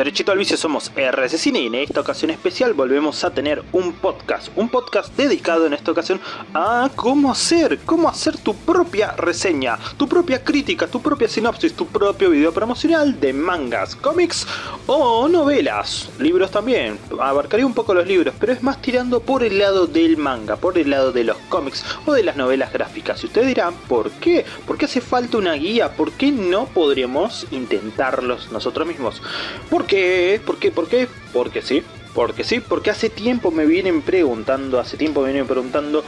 Derechito al vicio somos RS Cine y en esta ocasión especial volvemos a tener un podcast, un podcast dedicado en esta ocasión a cómo hacer, cómo hacer tu propia reseña, tu propia crítica, tu propia sinopsis, tu propio video promocional de mangas, cómics o novelas, libros también, abarcaría un poco los libros, pero es más tirando por el lado del manga, por el lado de los cómics o de las novelas gráficas. Y ustedes dirán, ¿por qué? ¿Por qué hace falta una guía? ¿Por qué no podríamos intentarlos nosotros mismos? ¿Por qué? ¿Por qué? ¿Por qué? Porque sí. Porque sí, porque hace tiempo me vienen preguntando, hace tiempo me vienen preguntando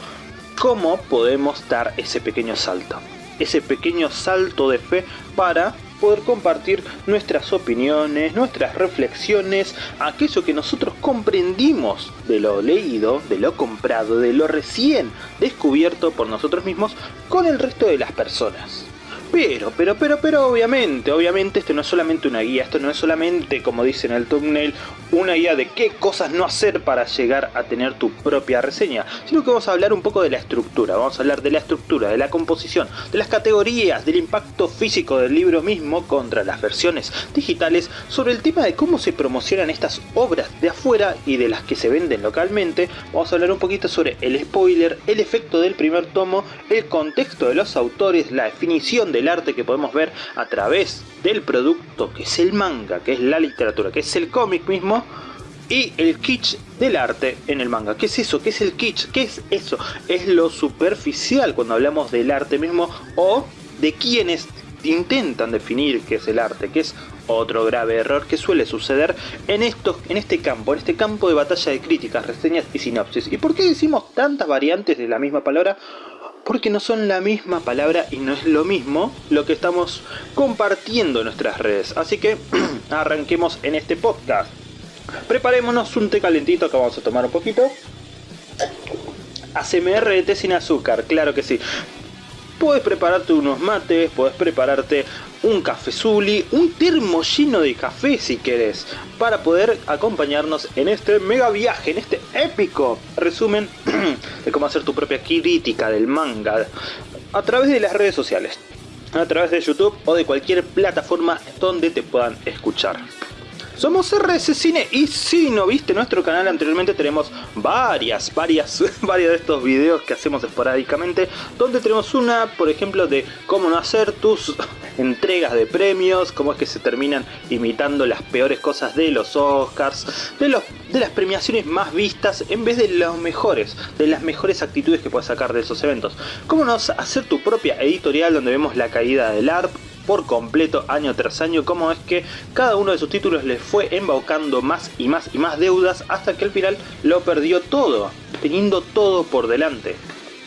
cómo podemos dar ese pequeño salto. Ese pequeño salto de fe para poder compartir nuestras opiniones, nuestras reflexiones, aquello que nosotros comprendimos de lo leído, de lo comprado, de lo recién descubierto por nosotros mismos con el resto de las personas. Pero, pero, pero, pero obviamente, obviamente esto no es solamente una guía, esto no es solamente, como dice en el thumbnail, una guía de qué cosas no hacer para llegar a tener tu propia reseña, sino que vamos a hablar un poco de la estructura, vamos a hablar de la estructura, de la composición, de las categorías, del impacto físico del libro mismo contra las versiones digitales, sobre el tema de cómo se promocionan estas obras de afuera y de las que se venden localmente, vamos a hablar un poquito sobre el spoiler, el efecto del primer tomo, el contexto de los autores, la definición de arte que podemos ver a través del producto que es el manga, que es la literatura, que es el cómic mismo, y el kitsch del arte en el manga. ¿Qué es eso? ¿Qué es el kitsch? ¿Qué es eso? Es lo superficial cuando hablamos del arte mismo o de quienes intentan definir qué es el arte, que es otro grave error que suele suceder en, estos, en este campo, en este campo de batalla de críticas, reseñas y sinopsis. ¿Y por qué decimos tantas variantes de la misma palabra? Porque no son la misma palabra y no es lo mismo lo que estamos compartiendo en nuestras redes. Así que arranquemos en este podcast. Preparémonos un té calentito que vamos a tomar un poquito. ACMR de té sin azúcar, claro que sí. Puedes prepararte unos mates, puedes prepararte un café zuli, un termo lleno de café si querés, para poder acompañarnos en este mega viaje, en este épico resumen de cómo hacer tu propia crítica del manga a través de las redes sociales, a través de YouTube o de cualquier plataforma donde te puedan escuchar. Somos RS Cine y si no viste nuestro canal anteriormente tenemos varias, varias, varios de estos videos que hacemos esporádicamente donde tenemos una, por ejemplo, de cómo no hacer tus entregas de premios, cómo es que se terminan imitando las peores cosas de los Oscars, de, los, de las premiaciones más vistas en vez de los mejores, de las mejores actitudes que puedes sacar de esos eventos. Cómo no hacer tu propia editorial donde vemos la caída del ARP, por completo año tras año cómo es que cada uno de sus títulos le fue embaucando más y más y más deudas hasta que al final lo perdió todo, teniendo todo por delante.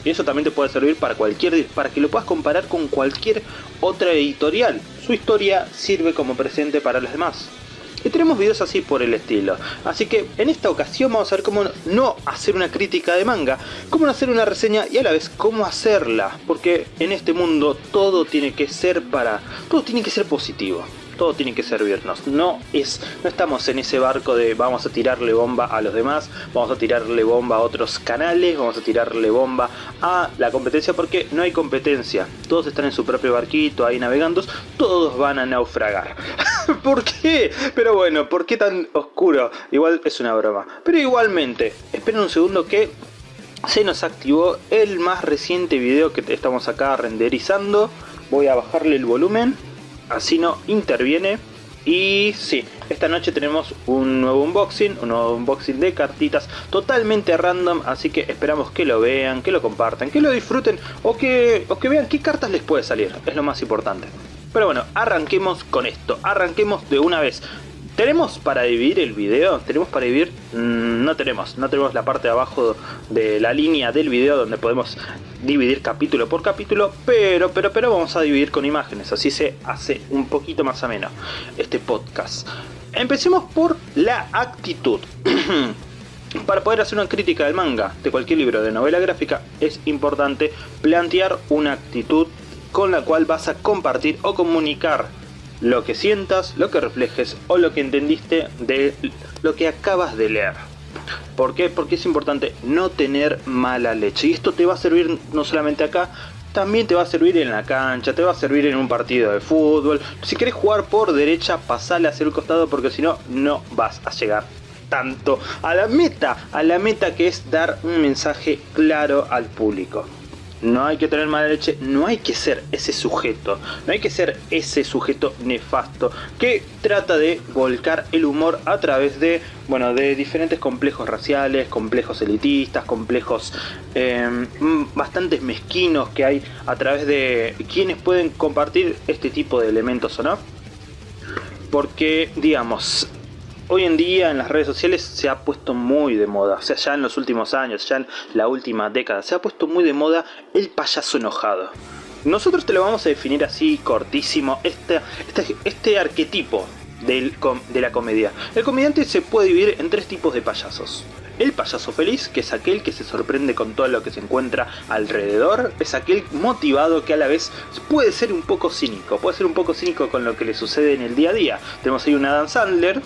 Y eso también te puede servir para cualquier para que lo puedas comparar con cualquier otra editorial. Su historia sirve como presente para los demás. Y tenemos videos así por el estilo. Así que en esta ocasión vamos a ver cómo no hacer una crítica de manga, cómo no hacer una reseña y a la vez cómo hacerla. Porque en este mundo todo tiene que ser para... todo tiene que ser positivo todo tiene que servirnos. No es, no estamos en ese barco de vamos a tirarle bomba a los demás, vamos a tirarle bomba a otros canales, vamos a tirarle bomba a la competencia porque no hay competencia. Todos están en su propio barquito ahí navegando, todos van a naufragar. ¿Por qué? Pero bueno, ¿por qué tan oscuro? Igual es una broma. Pero igualmente, esperen un segundo que se nos activó el más reciente video que estamos acá renderizando. Voy a bajarle el volumen así no interviene. Y sí, esta noche tenemos un nuevo unboxing, un nuevo unboxing de cartitas totalmente random, así que esperamos que lo vean, que lo compartan, que lo disfruten o que, o que vean qué cartas les puede salir, es lo más importante. Pero bueno, arranquemos con esto, arranquemos de una vez. ¿Tenemos para dividir el video? ¿Tenemos para dividir? Mm, no tenemos, no tenemos la parte de abajo de la línea del video donde podemos dividir capítulo por capítulo, pero, pero, pero vamos a dividir con imágenes, así se hace un poquito más ameno este podcast. Empecemos por la actitud. Para poder hacer una crítica del manga, de cualquier libro de novela gráfica, es importante plantear una actitud con la cual vas a compartir o comunicar lo que sientas, lo que reflejes o lo que entendiste de lo que acabas de leer. ¿Por qué? Porque es importante no tener mala leche. Y esto te va a servir no solamente acá, también te va a servir en la cancha, te va a servir en un partido de fútbol. Si querés jugar por derecha, pasale hacia el costado porque si no, no vas a llegar tanto a la meta, a la meta que es dar un mensaje claro al público. No hay que tener mala leche, no hay que ser ese sujeto, no hay que ser ese sujeto nefasto que trata de volcar el humor a través de, bueno, de diferentes complejos raciales, complejos elitistas, complejos eh, mezquinos que hay a través de quienes pueden compartir este tipo de elementos o no. Porque, digamos, hoy en día en las redes sociales se ha puesto muy de moda, o sea, ya en los últimos años, ya en la última década, se ha puesto muy de moda el payaso enojado. Nosotros te lo vamos a definir así, cortísimo, este, este, este arquetipo del, de la comedia. El comediante se puede dividir en tres tipos de payasos. El payaso feliz, que es aquel que se sorprende con todo lo que se encuentra alrededor, es aquel motivado que a la vez puede ser un poco cínico, puede ser un poco cínico con lo que le sucede en el día a día. Tenemos ahí un Adam Sandler,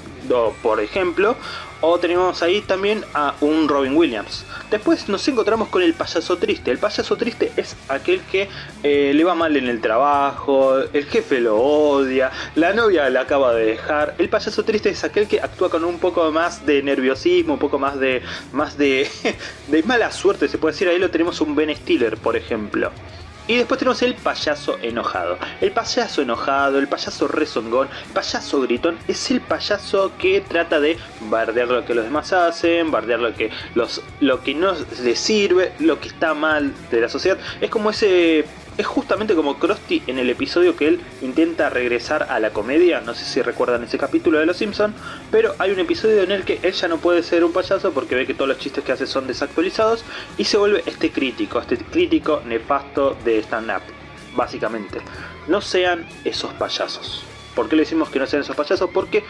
por ejemplo, o tenemos ahí también a un Robin Williams. Después nos encontramos con el payaso triste. El payaso triste es aquel que eh, le va mal en el trabajo, el jefe lo odia, la novia la acaba de dejar. El payaso triste es aquel que actúa con un poco más de nerviosismo, un poco más de, más de, de mala suerte, se puede decir. Ahí lo tenemos un Ben Stiller, por ejemplo. Y después tenemos el payaso enojado. El payaso enojado, el payaso rezongón, el payaso gritón, es el payaso que trata de bardear lo que los demás hacen, bardear lo que, los, lo que no les sirve, lo que está mal de la sociedad. Es como ese es justamente como Krusty en el episodio que él intenta regresar a la comedia, no sé si recuerdan ese capítulo de Los Simpson, pero hay un episodio en el que él ya no puede ser un payaso porque ve que todos los chistes que hace son desactualizados y se vuelve este crítico, este crítico nefasto de stand-up, básicamente. No sean esos payasos. ¿Por qué le decimos que no sean esos payasos? Porque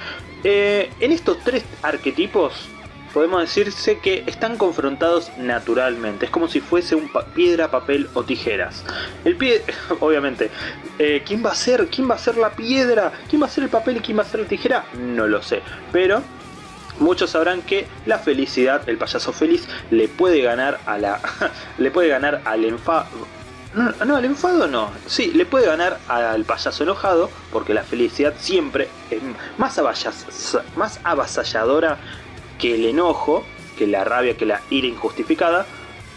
eh, en estos tres arquetipos podemos decirse que están confrontados naturalmente. Es como si fuese un piedra, papel o tijeras. El pie, obviamente, eh, ¿quién va a ser? ¿Quién va a ser la piedra? ¿Quién va a ser el papel y quién va a ser la tijera? No lo sé. Pero muchos sabrán que la felicidad, el payaso feliz, le puede ganar a la. le puede ganar al enfado. No, el enfado no. Sí, le puede ganar al payaso enojado, porque la felicidad siempre es más avasalladora que el enojo, que la rabia, que la ira injustificada,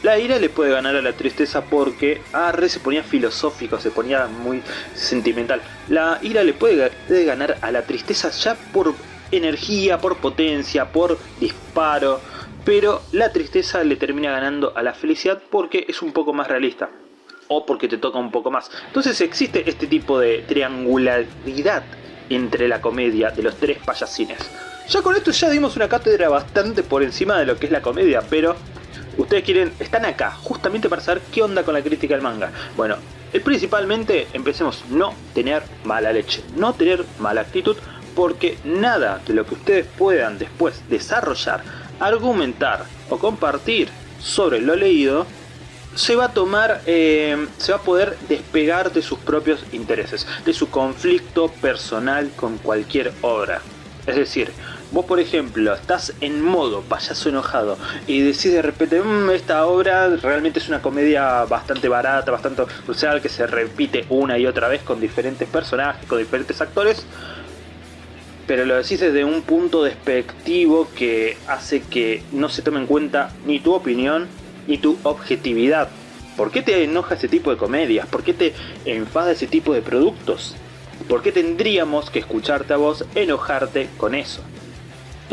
la ira le puede ganar a la tristeza porque Arre se ponía filosófico, se ponía muy sentimental. La ira le puede, ganar a la tristeza ya por energía, por potencia, por disparo. Pero la tristeza le termina ganando a la felicidad porque es un poco más realista. O porque te toca un poco más. Entonces existe este tipo de triangularidad entre la comedia de los tres payasines. Ya con esto ya dimos una cátedra bastante por encima de lo que es la comedia, pero ustedes quieren, están acá justamente para saber qué onda con la crítica del manga. Bueno, principalmente empecemos no tener mala leche, no tener mala actitud, porque nada de lo que ustedes puedan después desarrollar, argumentar o compartir sobre lo leído se va a tomar, eh, se va a poder despegar de sus propios intereses, de su conflicto personal con cualquier obra. Es decir, vos por ejemplo estás en modo payaso enojado y decís de repente, mmm, esta obra realmente es una comedia bastante barata, bastante crucial, que se repite una y otra vez con diferentes personajes, con diferentes actores, pero lo decís desde un punto despectivo que hace que no se tome en cuenta ni tu opinión ni tu objetividad. ¿Por qué te enoja ese tipo de comedias? ¿Por qué te enfada ese tipo de productos? ¿Por qué tendríamos que escucharte a vos enojarte con eso?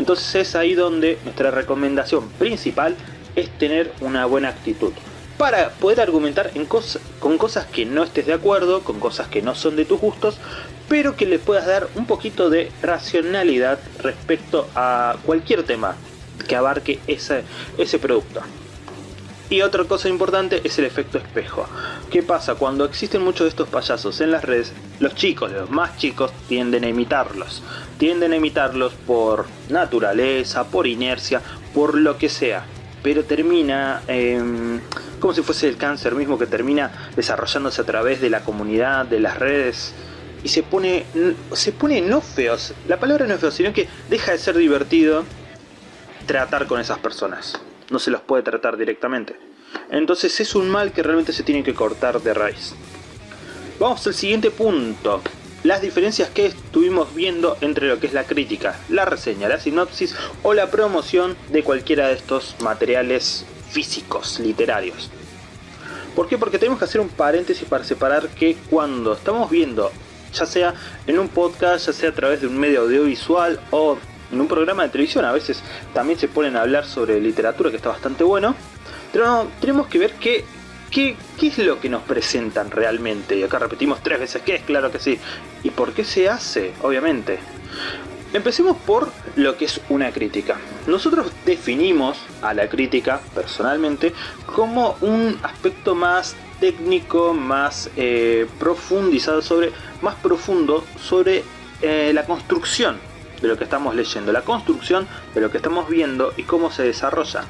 Entonces es ahí donde nuestra recomendación principal es tener una buena actitud. Para poder argumentar en con cosas que no estés de acuerdo, con cosas que no son de tus gustos, pero que le puedas dar un poquito de racionalidad respecto a cualquier tema que abarque ese, ese producto. Y otra cosa importante es el efecto espejo. ¿Qué pasa? Cuando existen muchos de estos payasos en las redes, los chicos, los más chicos, tienden a imitarlos. Tienden a imitarlos por naturaleza, por inercia, por lo que sea. Pero termina em, como si fuese el cáncer mismo que termina desarrollándose a través de la comunidad, de las redes. Y se pone, se pone no feos. La palabra no es feo, sino que deja de ser divertido tratar con esas personas no se los puede tratar directamente. Entonces es un mal que realmente se tiene que cortar de raíz. Vamos al siguiente punto. Las diferencias que estuvimos viendo entre lo que es la crítica, la reseña, la sinopsis o la promoción de cualquiera de estos materiales físicos, literarios. ¿Por qué? Porque tenemos que hacer un paréntesis para separar que cuando estamos viendo, ya sea en un podcast, ya sea a través de un medio audiovisual o en un programa de televisión, a veces también se ponen a hablar sobre literatura que está bastante bueno, pero tenemos que ver qué, es lo que nos presentan realmente. Y acá repetimos tres veces qué es, claro que sí. ¿Y por qué se hace? Obviamente. Empecemos por lo que es una crítica. Nosotros definimos a la crítica, personalmente, como un aspecto más técnico, más eh, profundizado sobre, más profundo sobre eh, la construcción de lo que estamos leyendo, la construcción de lo que estamos viendo y cómo se desarrolla.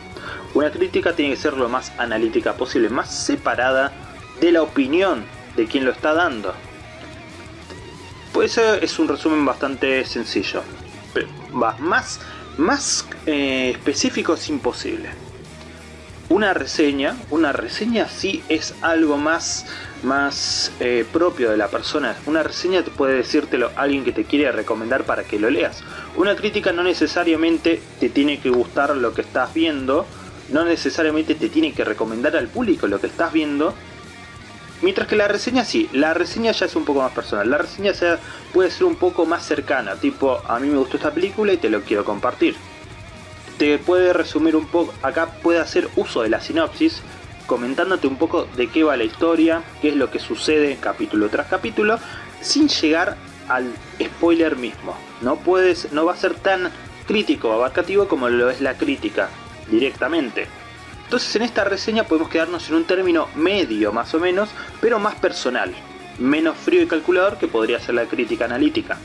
Una crítica tiene que ser lo más analítica posible, más separada de la opinión de quien lo está dando. Pues es un resumen bastante sencillo. Va, más, más eh, específico es imposible. Una reseña, una reseña sí es algo más, más eh, propio de la persona. Una reseña puede decírtelo alguien que te quiere recomendar para que lo leas. Una crítica no necesariamente te tiene que gustar lo que estás viendo, no necesariamente te tiene que recomendar al público lo que estás viendo, Mientras que la reseña sí, la reseña ya es un poco más personal. La reseña puede ser un poco más cercana, tipo a mí me gustó esta película y te lo quiero compartir. Te puede resumir un poco, acá puede hacer uso de la sinopsis, comentándote un poco de qué va la historia, qué es lo que sucede capítulo tras capítulo, sin llegar al spoiler mismo. No, puedes, no va a ser tan crítico o abarcativo como lo es la crítica directamente. Entonces en esta reseña podemos quedarnos en un término medio más o menos, pero más personal, menos frío y calculador que podría ser la crítica analítica.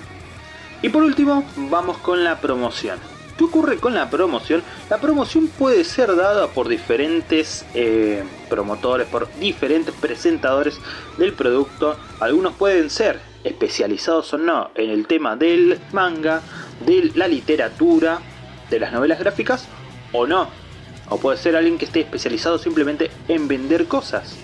Y por último, vamos con la promoción. ¿Qué ocurre con la promoción? La promoción puede ser dada por diferentes eh, promotores, por diferentes presentadores del producto. Algunos pueden ser especializados o no en el tema del manga, de la literatura, de las novelas gráficas o no. O puede ser alguien que esté especializado simplemente en vender cosas.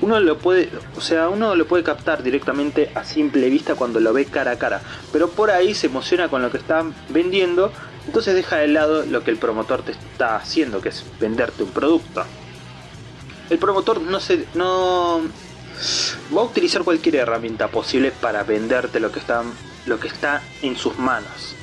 Uno lo puede, o sea, uno lo puede captar directamente a simple vista cuando lo ve cara a cara, pero por ahí se emociona con lo que están vendiendo, entonces deja de lado lo que el promotor te está haciendo, que es venderte un producto. El promotor no se no va a utilizar cualquier herramienta posible para venderte lo que está lo que está en sus manos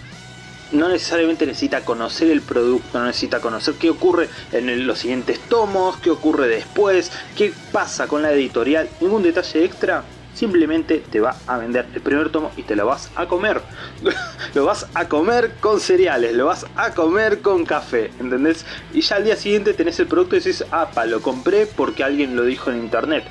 no necesariamente necesita conocer el producto, no necesita conocer qué ocurre en los siguientes tomos, qué ocurre después, qué pasa con la editorial, ningún detalle extra. Simplemente te va a vender el primer tomo y te lo vas a comer. lo vas a comer con cereales, lo vas a comer con café, ¿entendés? Y ya al día siguiente tenés el producto y decís, pa, lo compré porque alguien lo dijo en internet.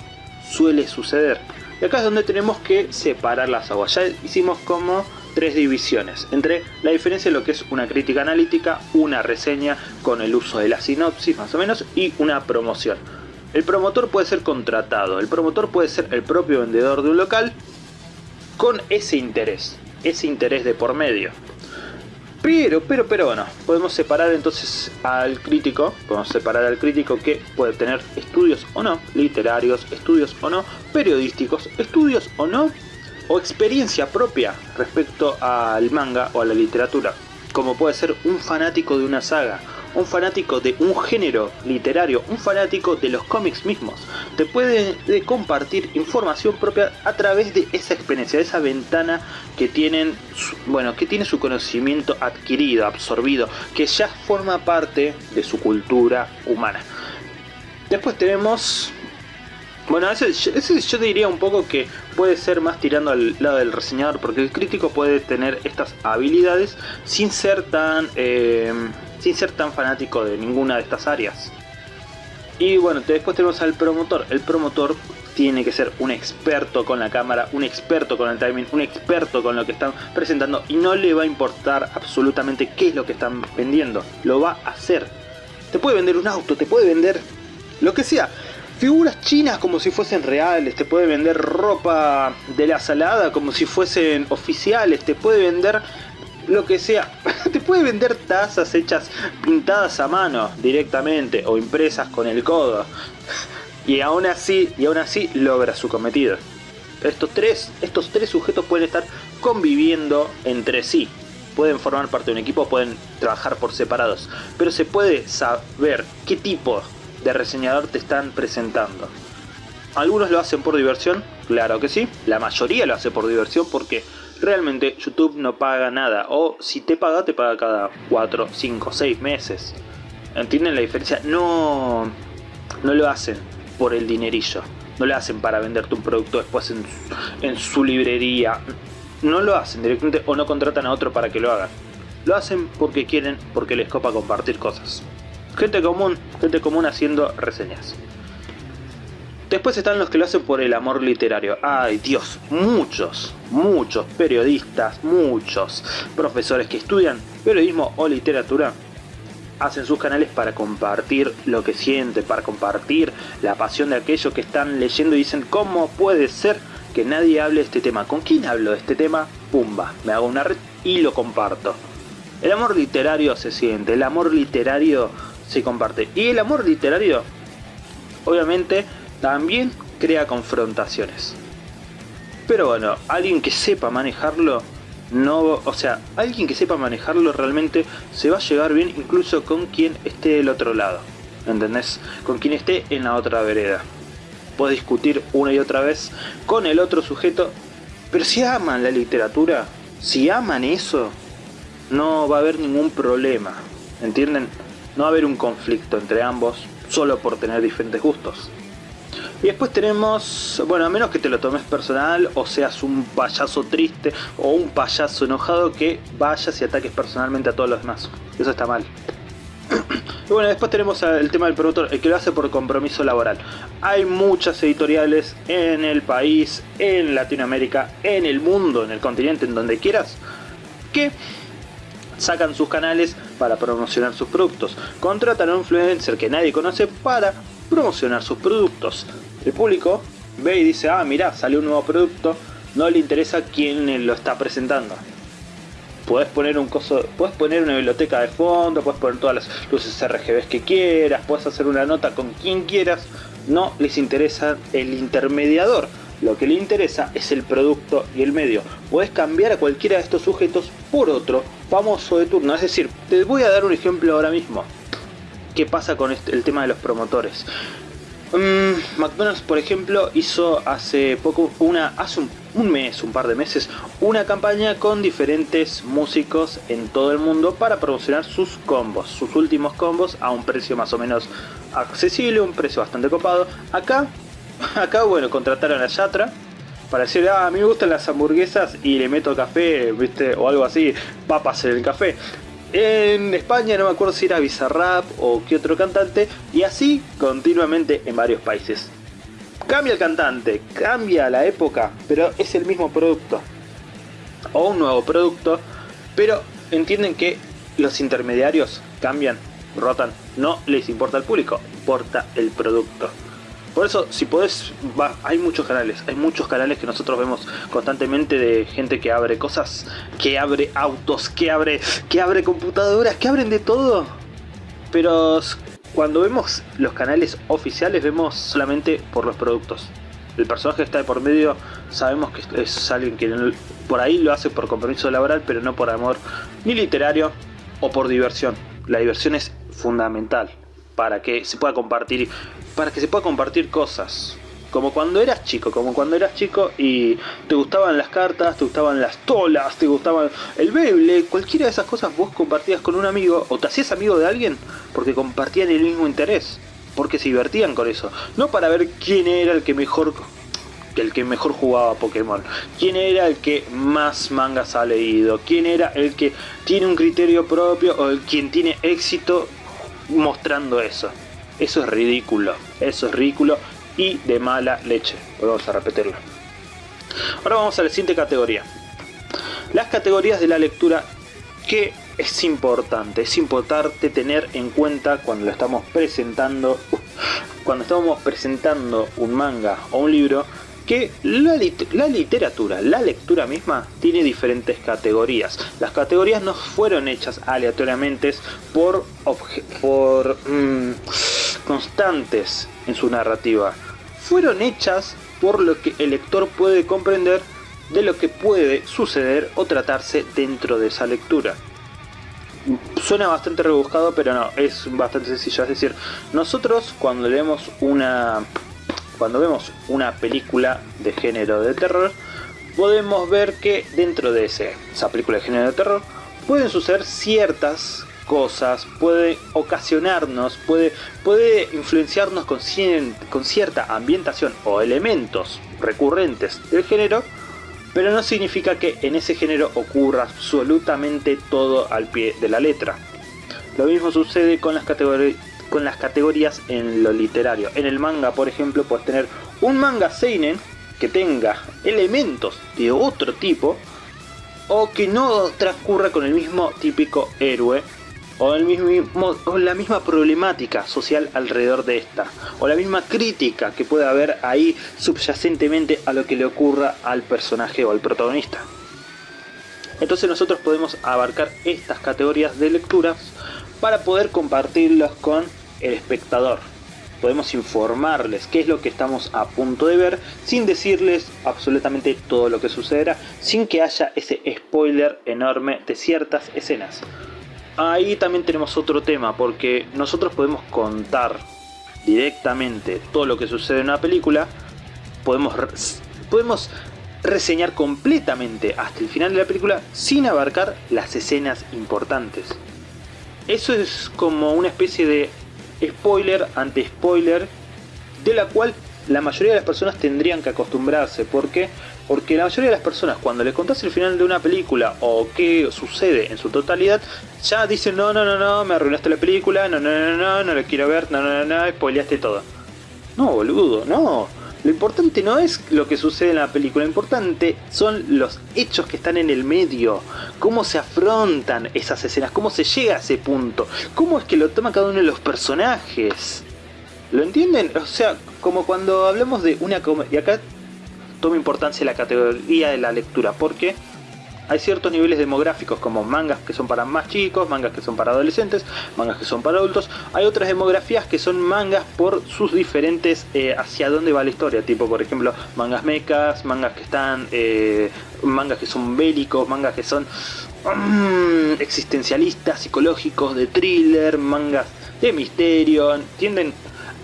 Suele suceder. Y acá es donde tenemos que separar las aguas. Ya hicimos como tres divisiones, entre la diferencia de lo que es una crítica analítica, una reseña con el uso de la sinopsis más o menos y una promoción. El promotor puede ser contratado, el promotor puede ser el propio vendedor de un local con ese interés, ese interés de por medio. Pero, pero, pero bueno, podemos separar entonces al crítico, podemos separar al crítico que puede tener estudios o no, literarios, estudios o no, periodísticos, estudios o no, o experiencia propia respecto al manga o a la literatura, como puede ser un fanático de una saga, un fanático de un género literario, un fanático de los cómics mismos. Te puede compartir información propia a través de esa experiencia, de esa ventana que tienen, bueno, que tiene su conocimiento adquirido, absorbido, que ya forma parte de su cultura humana. Después tenemos bueno, ese, yo diría un poco que puede ser más tirando al lado del reseñador, porque el crítico puede tener estas habilidades sin ser tan, eh, sin ser tan fanático de ninguna de estas áreas. Y bueno, después tenemos al promotor. El promotor tiene que ser un experto con la cámara, un experto con el timing, un experto con lo que están presentando y no le va a importar absolutamente qué es lo que están vendiendo. Lo va a hacer. Te puede vender un auto, te puede vender lo que sea figuras chinas como si fuesen reales, te puede vender ropa de la salada como si fuesen oficiales, te puede vender lo que sea. Te puede vender tazas hechas pintadas a mano directamente o impresas con el codo. Y aún así, y aún así logra su cometido. Estos tres, estos tres sujetos pueden estar conviviendo entre sí. Pueden formar parte de un equipo, pueden trabajar por separados. Pero se puede saber qué tipo de reseñador te están presentando. Algunos lo hacen por diversión, claro que sí. La mayoría lo hace por diversión porque realmente YouTube no paga nada. O si te paga, te paga cada 4, 5, 6 meses. ¿Entienden la diferencia? No, no lo hacen por el dinerillo. No lo hacen para venderte un producto después en, en su librería. No lo hacen directamente o no contratan a otro para que lo hagan. Lo hacen porque quieren, porque les copa compartir cosas. Gente común, gente común haciendo reseñas. Después están los que lo hacen por el amor literario. Ay Dios, muchos, muchos periodistas, muchos profesores que estudian periodismo o literatura hacen sus canales para compartir lo que sienten, para compartir la pasión de aquellos que están leyendo y dicen ¿cómo puede ser que nadie hable de este tema? ¿Con quién hablo de este tema? Pumba, me hago una red y lo comparto. El amor literario se siente, el amor literario se comparte. Y el amor literario, obviamente, también crea confrontaciones. Pero bueno, alguien que sepa manejarlo, no, o sea, alguien que sepa manejarlo realmente se va a llevar bien incluso con quien esté del otro lado. ¿Entendés? Con quien esté en la otra vereda. Puedes discutir una y otra vez con el otro sujeto, pero si aman la literatura, si aman eso, no va a haber ningún problema. ¿Entienden? No va a haber un conflicto entre ambos solo por tener diferentes gustos. Y después tenemos, bueno, a menos que te lo tomes personal o seas un payaso triste o un payaso enojado que vayas y ataques personalmente a todos los demás. Eso está mal. Y bueno, después tenemos el tema del productor, el que lo hace por compromiso laboral. Hay muchas editoriales en el país, en Latinoamérica, en el mundo, en el continente, en donde quieras, que sacan sus canales para promocionar sus productos. Contratan a un influencer que nadie conoce para promocionar sus productos. El público ve y dice, ah, mira, salió un nuevo producto, no le interesa quién lo está presentando. Puedes poner un coso, puedes poner una biblioteca de fondo, puedes poner todas las luces RGB que quieras, puedes hacer una nota con quien quieras, no les interesa el intermediador. Lo que le interesa es el producto y el medio. Puedes cambiar a cualquiera de estos sujetos por otro famoso de turno. Es decir, te voy a dar un ejemplo ahora mismo qué pasa con este, el tema de los promotores. Mm, McDonald's, por ejemplo, hizo hace poco, una, hace un, mes, un par de meses, una campaña con diferentes músicos en todo el mundo para promocionar sus combos, sus últimos combos a un precio más o menos accesible, un precio bastante copado. Acá, acá bueno, contrataron a Yatra para decir, ah, a mí me gustan las hamburguesas y le meto café, viste, o algo así, papas en el café en España, no me acuerdo si era Bizarrap o qué otro cantante, y así continuamente en varios países. Cambia el cantante, cambia la época, pero es el mismo producto. O un nuevo producto, pero entienden que los intermediarios cambian, rotan, no les importa el público, importa el producto. Por eso, si podés, hay muchos canales, hay muchos canales que nosotros vemos constantemente de gente que abre cosas, que abre autos, que abre, que abre computadoras, que abren de todo. Pero cuando vemos los canales oficiales vemos solamente por los productos. El personaje está de por medio sabemos que es alguien que por ahí lo hace por compromiso laboral, pero no por amor ni literario o por diversión. La diversión es fundamental para que se pueda compartir para que se pueda compartir cosas. Como cuando eras chico, como cuando eras chico y te gustaban las cartas, te gustaban las tolas, te gustaban el Beyblade, cualquiera de esas cosas vos compartías con un amigo o te hacías amigo de alguien porque compartían el mismo interés, porque se divertían con eso, no para ver quién era el que mejor el que mejor jugaba Pokémon, quién era el que más mangas ha leído, quién era el que tiene un criterio propio o el quien tiene éxito mostrando eso. Eso es ridículo, eso es ridículo y de mala leche. Vamos a repetirlo. Ahora vamos a la siguiente categoría. Las categorías de la lectura que es importante, es importante tener en cuenta cuando lo estamos presentando, cuando estamos presentando un manga o un libro, que la, literatura, la lectura misma, tiene diferentes categorías. Las categorías no fueron hechas aleatoriamente por, por mm, constantes en su narrativa. Fueron hechas por lo que el lector puede comprender de lo que puede suceder o tratarse dentro de esa lectura. Suena bastante rebuscado, pero no, es bastante sencillo. Es decir, nosotros cuando leemos una cuando vemos una película de género de terror, podemos ver que dentro de esa película de género de terror pueden suceder ciertas cosas, puede ocasionarnos, puede, puede influenciarnos con, con cierta ambientación o elementos recurrentes del género, pero no significa que en ese género ocurra absolutamente todo al pie de la letra. Lo mismo sucede con las categorías con las categorías en lo literario. En el manga, por ejemplo, puedes tener un manga seinen que tenga elementos de otro tipo o que no transcurra con el mismo típico héroe o, el mismo, o la misma problemática social alrededor de esta o la misma crítica que puede haber ahí subyacentemente a lo que le ocurra al personaje o al protagonista. Entonces nosotros podemos abarcar estas categorías de lecturas para poder compartirlos con el espectador. Podemos informarles qué es lo que estamos a punto de ver sin decirles absolutamente todo lo que sucederá, sin que haya ese spoiler enorme de ciertas escenas. Ahí también tenemos otro tema, porque nosotros podemos contar directamente todo lo que sucede en una película, podemos, podemos reseñar completamente hasta el final de la película sin abarcar las escenas importantes. Eso es como una especie de spoiler ante spoiler, de la cual la mayoría de las personas tendrían que acostumbrarse. ¿Por qué? Porque la mayoría de las personas cuando le contás el final de una película o qué sucede en su totalidad, ya dicen no, no, no, no, me arruinaste la película, no, no, no, no, no la quiero ver, no, no, no, no, spoileaste todo. No, boludo, no. Lo importante no es lo que sucede en la película, lo importante son los hechos que están en el medio, cómo se afrontan esas escenas, cómo se llega a ese punto, cómo es que lo toma cada uno de los personajes. ¿Lo entienden? O sea, como cuando hablamos de una comedia, y acá toma importancia la categoría de la lectura, porque hay ciertos niveles demográficos como mangas que son para más chicos, mangas que son para adolescentes, mangas que son para adultos. Hay otras demografías que son mangas por sus diferentes eh, hacia dónde va la historia, tipo por ejemplo mangas mechas, mangas que están, eh, mangas que son bélicos, mangas que son mm, existencialistas, psicológicos, de thriller, mangas de misterio, ¿entienden?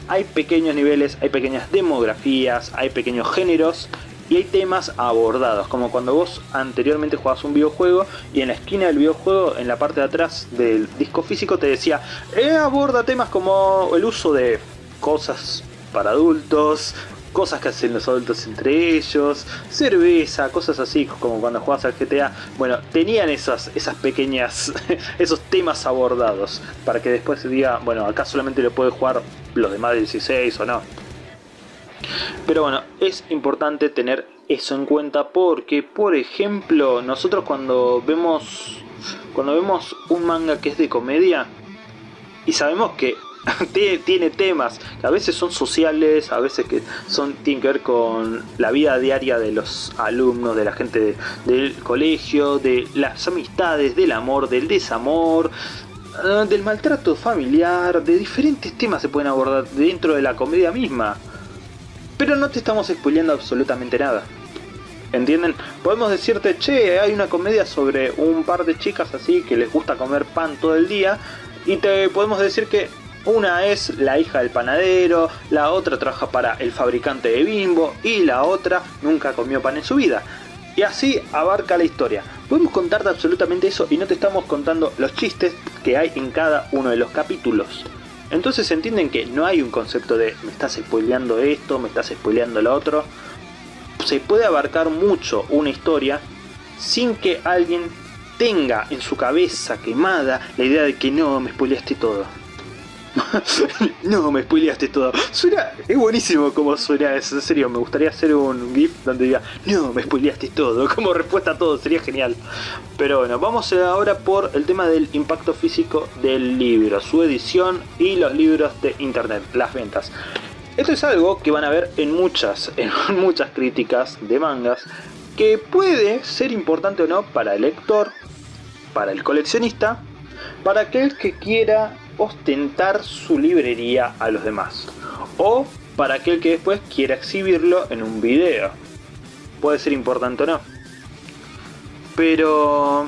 Hay pequeños niveles, hay pequeñas demografías, hay pequeños géneros y hay temas abordados, como cuando vos anteriormente jugabas un videojuego y en la esquina del videojuego, en la parte de atrás del disco físico te decía, eh, aborda temas como el uso de cosas para adultos, cosas que hacen los adultos entre ellos, cerveza, cosas así, como cuando jugabas al GTA. Bueno, tenían esas, esas pequeñas, esos temas abordados, para que después se diga, bueno, acá solamente lo puede jugar los de más de 16 o no. Pero bueno, es importante tener eso en cuenta porque, por ejemplo, nosotros cuando vemos cuando vemos un manga que es de comedia y sabemos que tiene temas que a veces son sociales, a veces que son tienen que ver con la vida diaria de los alumnos, de la gente del colegio, de las amistades, del amor, del desamor, eh, del maltrato familiar, de diferentes temas se pueden abordar dentro de la comedia misma. Pero no te estamos spoileando absolutamente nada. ¿Entienden? Podemos decirte, che, hay una comedia sobre un par de chicas así que les gusta comer pan todo el día. Y te podemos decir que una es la hija del panadero, la otra trabaja para el fabricante de bimbo y la otra nunca comió pan en su vida. Y así abarca la historia. Podemos contarte absolutamente eso y no te estamos contando los chistes que hay en cada uno de los capítulos. Entonces entienden que no hay un concepto de me estás spoileando esto, me estás spoileando lo otro. Se puede abarcar mucho una historia sin que alguien tenga en su cabeza quemada la idea de que no, me spoileaste todo. no, me spoileaste todo. Suena, es buenísimo como suena eso, en serio, me gustaría hacer un GIF donde diga, no, me spoileaste todo, como respuesta a todo, sería genial. Pero bueno, vamos ahora por el tema del impacto físico del libro, su edición y los libros de internet, las ventas. Esto es algo que van a ver en muchas, en muchas críticas de mangas, que puede ser importante o no para el lector, para el coleccionista, para aquel que quiera ostentar su librería a los demás, o para aquel que después quiera exhibirlo en un video. Puede ser importante o no. Pero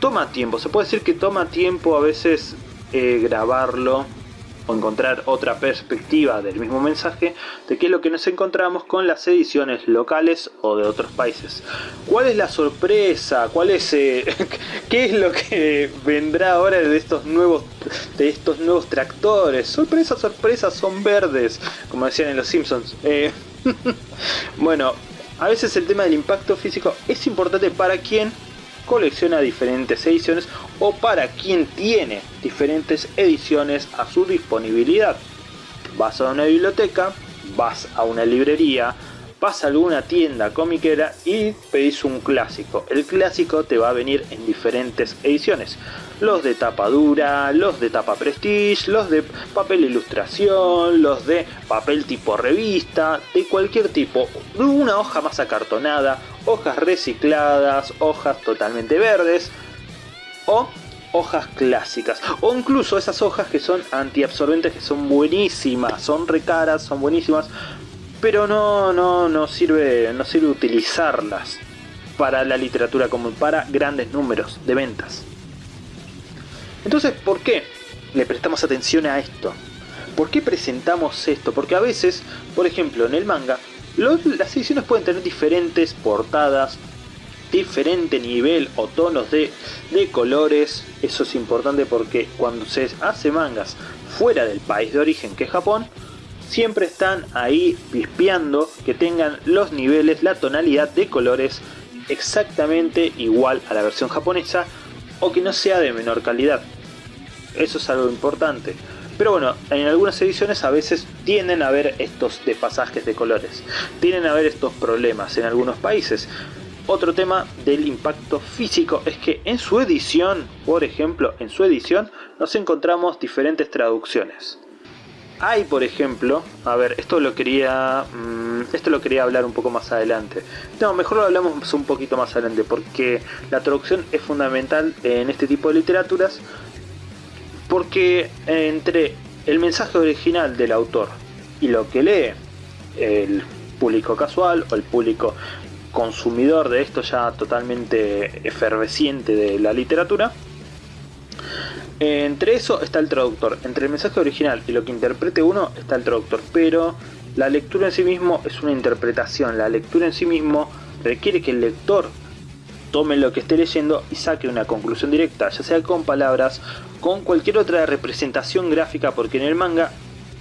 toma tiempo, se puede decir que toma tiempo a veces eh, grabarlo o encontrar otra perspectiva del mismo mensaje de qué es lo que nos encontramos con las ediciones locales o de otros países. ¿Cuál es la sorpresa? ¿Cuál es eh, qué es lo que vendrá ahora de estos nuevos de estos nuevos tractores? Sorpresa, sorpresa, son verdes, como decían en los Simpsons. Eh, bueno, a veces el tema del impacto físico es importante para quien colecciona diferentes ediciones o para quien tiene diferentes ediciones a su disponibilidad. Vas a una biblioteca, vas a una librería, vas a alguna tienda comiquera y pedís un clásico. El clásico te va a venir en diferentes ediciones. Los de tapa dura, los de tapa prestige, los de papel ilustración, los de papel tipo revista, de cualquier tipo. Una hoja más acartonada, hojas recicladas, hojas totalmente verdes o hojas clásicas o incluso esas hojas que son antiabsorbentes que son buenísimas, son recaras, son buenísimas pero no, no, no, sirve, no sirve utilizarlas para la literatura como para grandes números de ventas. Entonces, ¿por qué le prestamos atención a esto? ¿Por qué presentamos esto? Porque a veces, por ejemplo, en el manga, las ediciones pueden tener diferentes portadas, diferente nivel o tonos de, de colores. Eso es importante porque cuando se hace mangas fuera del país de origen que es Japón, siempre están ahí pispeando que tengan los niveles, la tonalidad de colores exactamente igual a la versión japonesa o que no sea de menor calidad. Eso es algo importante. Pero bueno, en algunas ediciones a veces tienden a haber estos despasajes de colores. Tienen a haber estos problemas en algunos países. Otro tema del impacto físico es que en su edición, por ejemplo, en su edición nos encontramos diferentes traducciones. Hay, por ejemplo, a ver, esto lo quería mm, esto lo quería hablar un poco más adelante. No, mejor lo hablamos un poquito más adelante porque la traducción es fundamental en este tipo de literaturas porque entre el mensaje original del autor y lo que lee el público casual o el público consumidor de esto ya totalmente efervesciente de la literatura, entre eso está el traductor, entre el mensaje original y lo que interprete uno está el traductor, pero la lectura en sí mismo es una interpretación, la lectura en sí mismo requiere que el lector tome lo que esté leyendo y saque una conclusión directa, ya sea con palabras, con cualquier otra representación gráfica, porque en el manga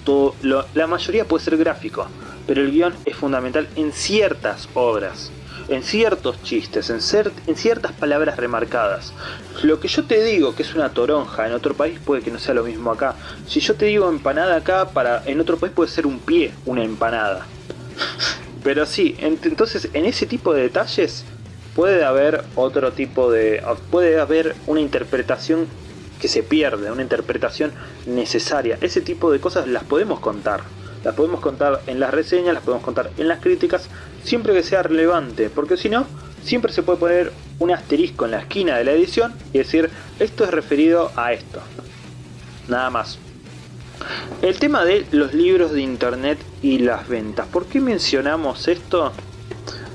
todo, la mayoría puede ser gráfico, pero el guion es fundamental en ciertas obras en ciertos chistes, en, ciertas palabras remarcadas. Lo que yo te digo que es una toronja en otro país puede que no sea lo mismo acá. Si yo te digo empanada acá, para en otro país puede ser un pie, una empanada. Pero sí, entonces en ese tipo de detalles puede haber otro tipo de... puede haber una interpretación que se pierde, una interpretación necesaria. Ese tipo de cosas las podemos contar. Las podemos contar en las reseñas, las podemos contar en las críticas, siempre que sea relevante, porque si no, siempre se puede poner un asterisco en la esquina de la edición y decir, esto es referido a esto. Nada más. El tema de los libros de internet y las ventas. ¿Por qué mencionamos esto?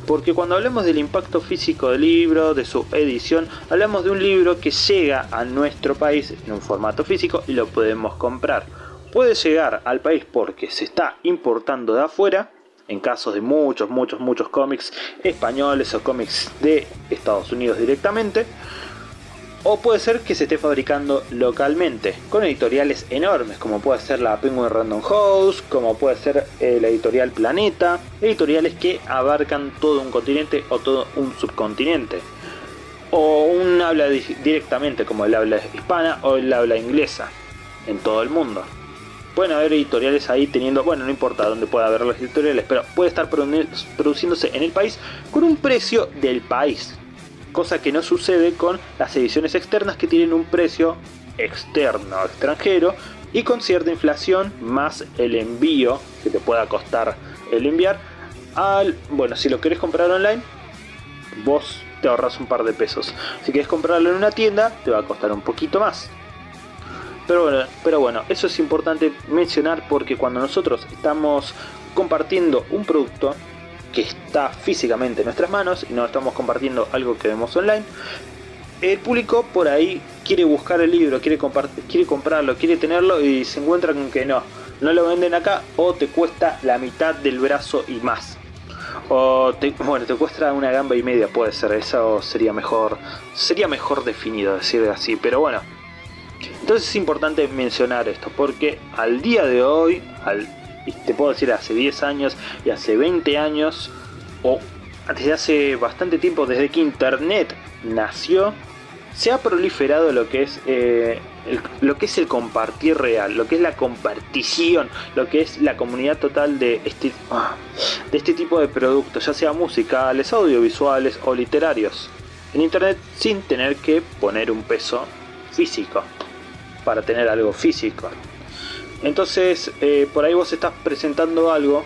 Porque cuando hablamos del impacto físico del libro, de su edición, hablamos de un libro que llega a nuestro país en un formato físico y lo podemos comprar puede llegar al país porque se está importando de afuera, en casos de muchos, muchos, muchos cómics españoles o cómics de Estados Unidos directamente, o puede ser que se esté fabricando localmente, con editoriales enormes, como puede ser la Penguin Random House, como puede ser eh, la editorial Planeta, editoriales que abarcan todo un continente o todo un subcontinente, o un habla directamente como el habla hispana o el habla inglesa, en todo el mundo pueden haber editoriales ahí teniendo, bueno, no importa dónde pueda haber las editoriales, pero puede estar produciéndose en el país con un precio del país. Cosa que no sucede con las ediciones externas que tienen un precio externo, extranjero, y con cierta inflación más el envío que te pueda costar el enviar al bueno si lo querés comprar online vos te ahorras un par de pesos si quieres comprarlo en una tienda te va a costar un poquito más pero pero bueno, eso es importante mencionar porque cuando nosotros estamos compartiendo un producto que está físicamente en nuestras manos y no estamos compartiendo algo que vemos online, el público por ahí quiere buscar el libro, quiere, quiere comprarlo, quiere tenerlo y se encuentra con que no, no lo venden acá o te cuesta la mitad del brazo y más. O bueno, te cuesta una gamba y media, puede ser, eso sería mejor, sería mejor definido decir así, pero bueno. Entonces es importante mencionar esto, porque al día de hoy, al, te puedo decir hace 10 años y hace 20 años, o desde hace bastante tiempo, desde que internet nació, se ha proliferado lo que es eh, el, lo que es el compartir real, lo que es la compartición, lo que es la comunidad total de este, ah, de este tipo de productos, ya sea musicales, audiovisuales o literarios, en internet sin tener que poner un peso físico para tener algo físico. Entonces, eh, por ahí vos estás presentando algo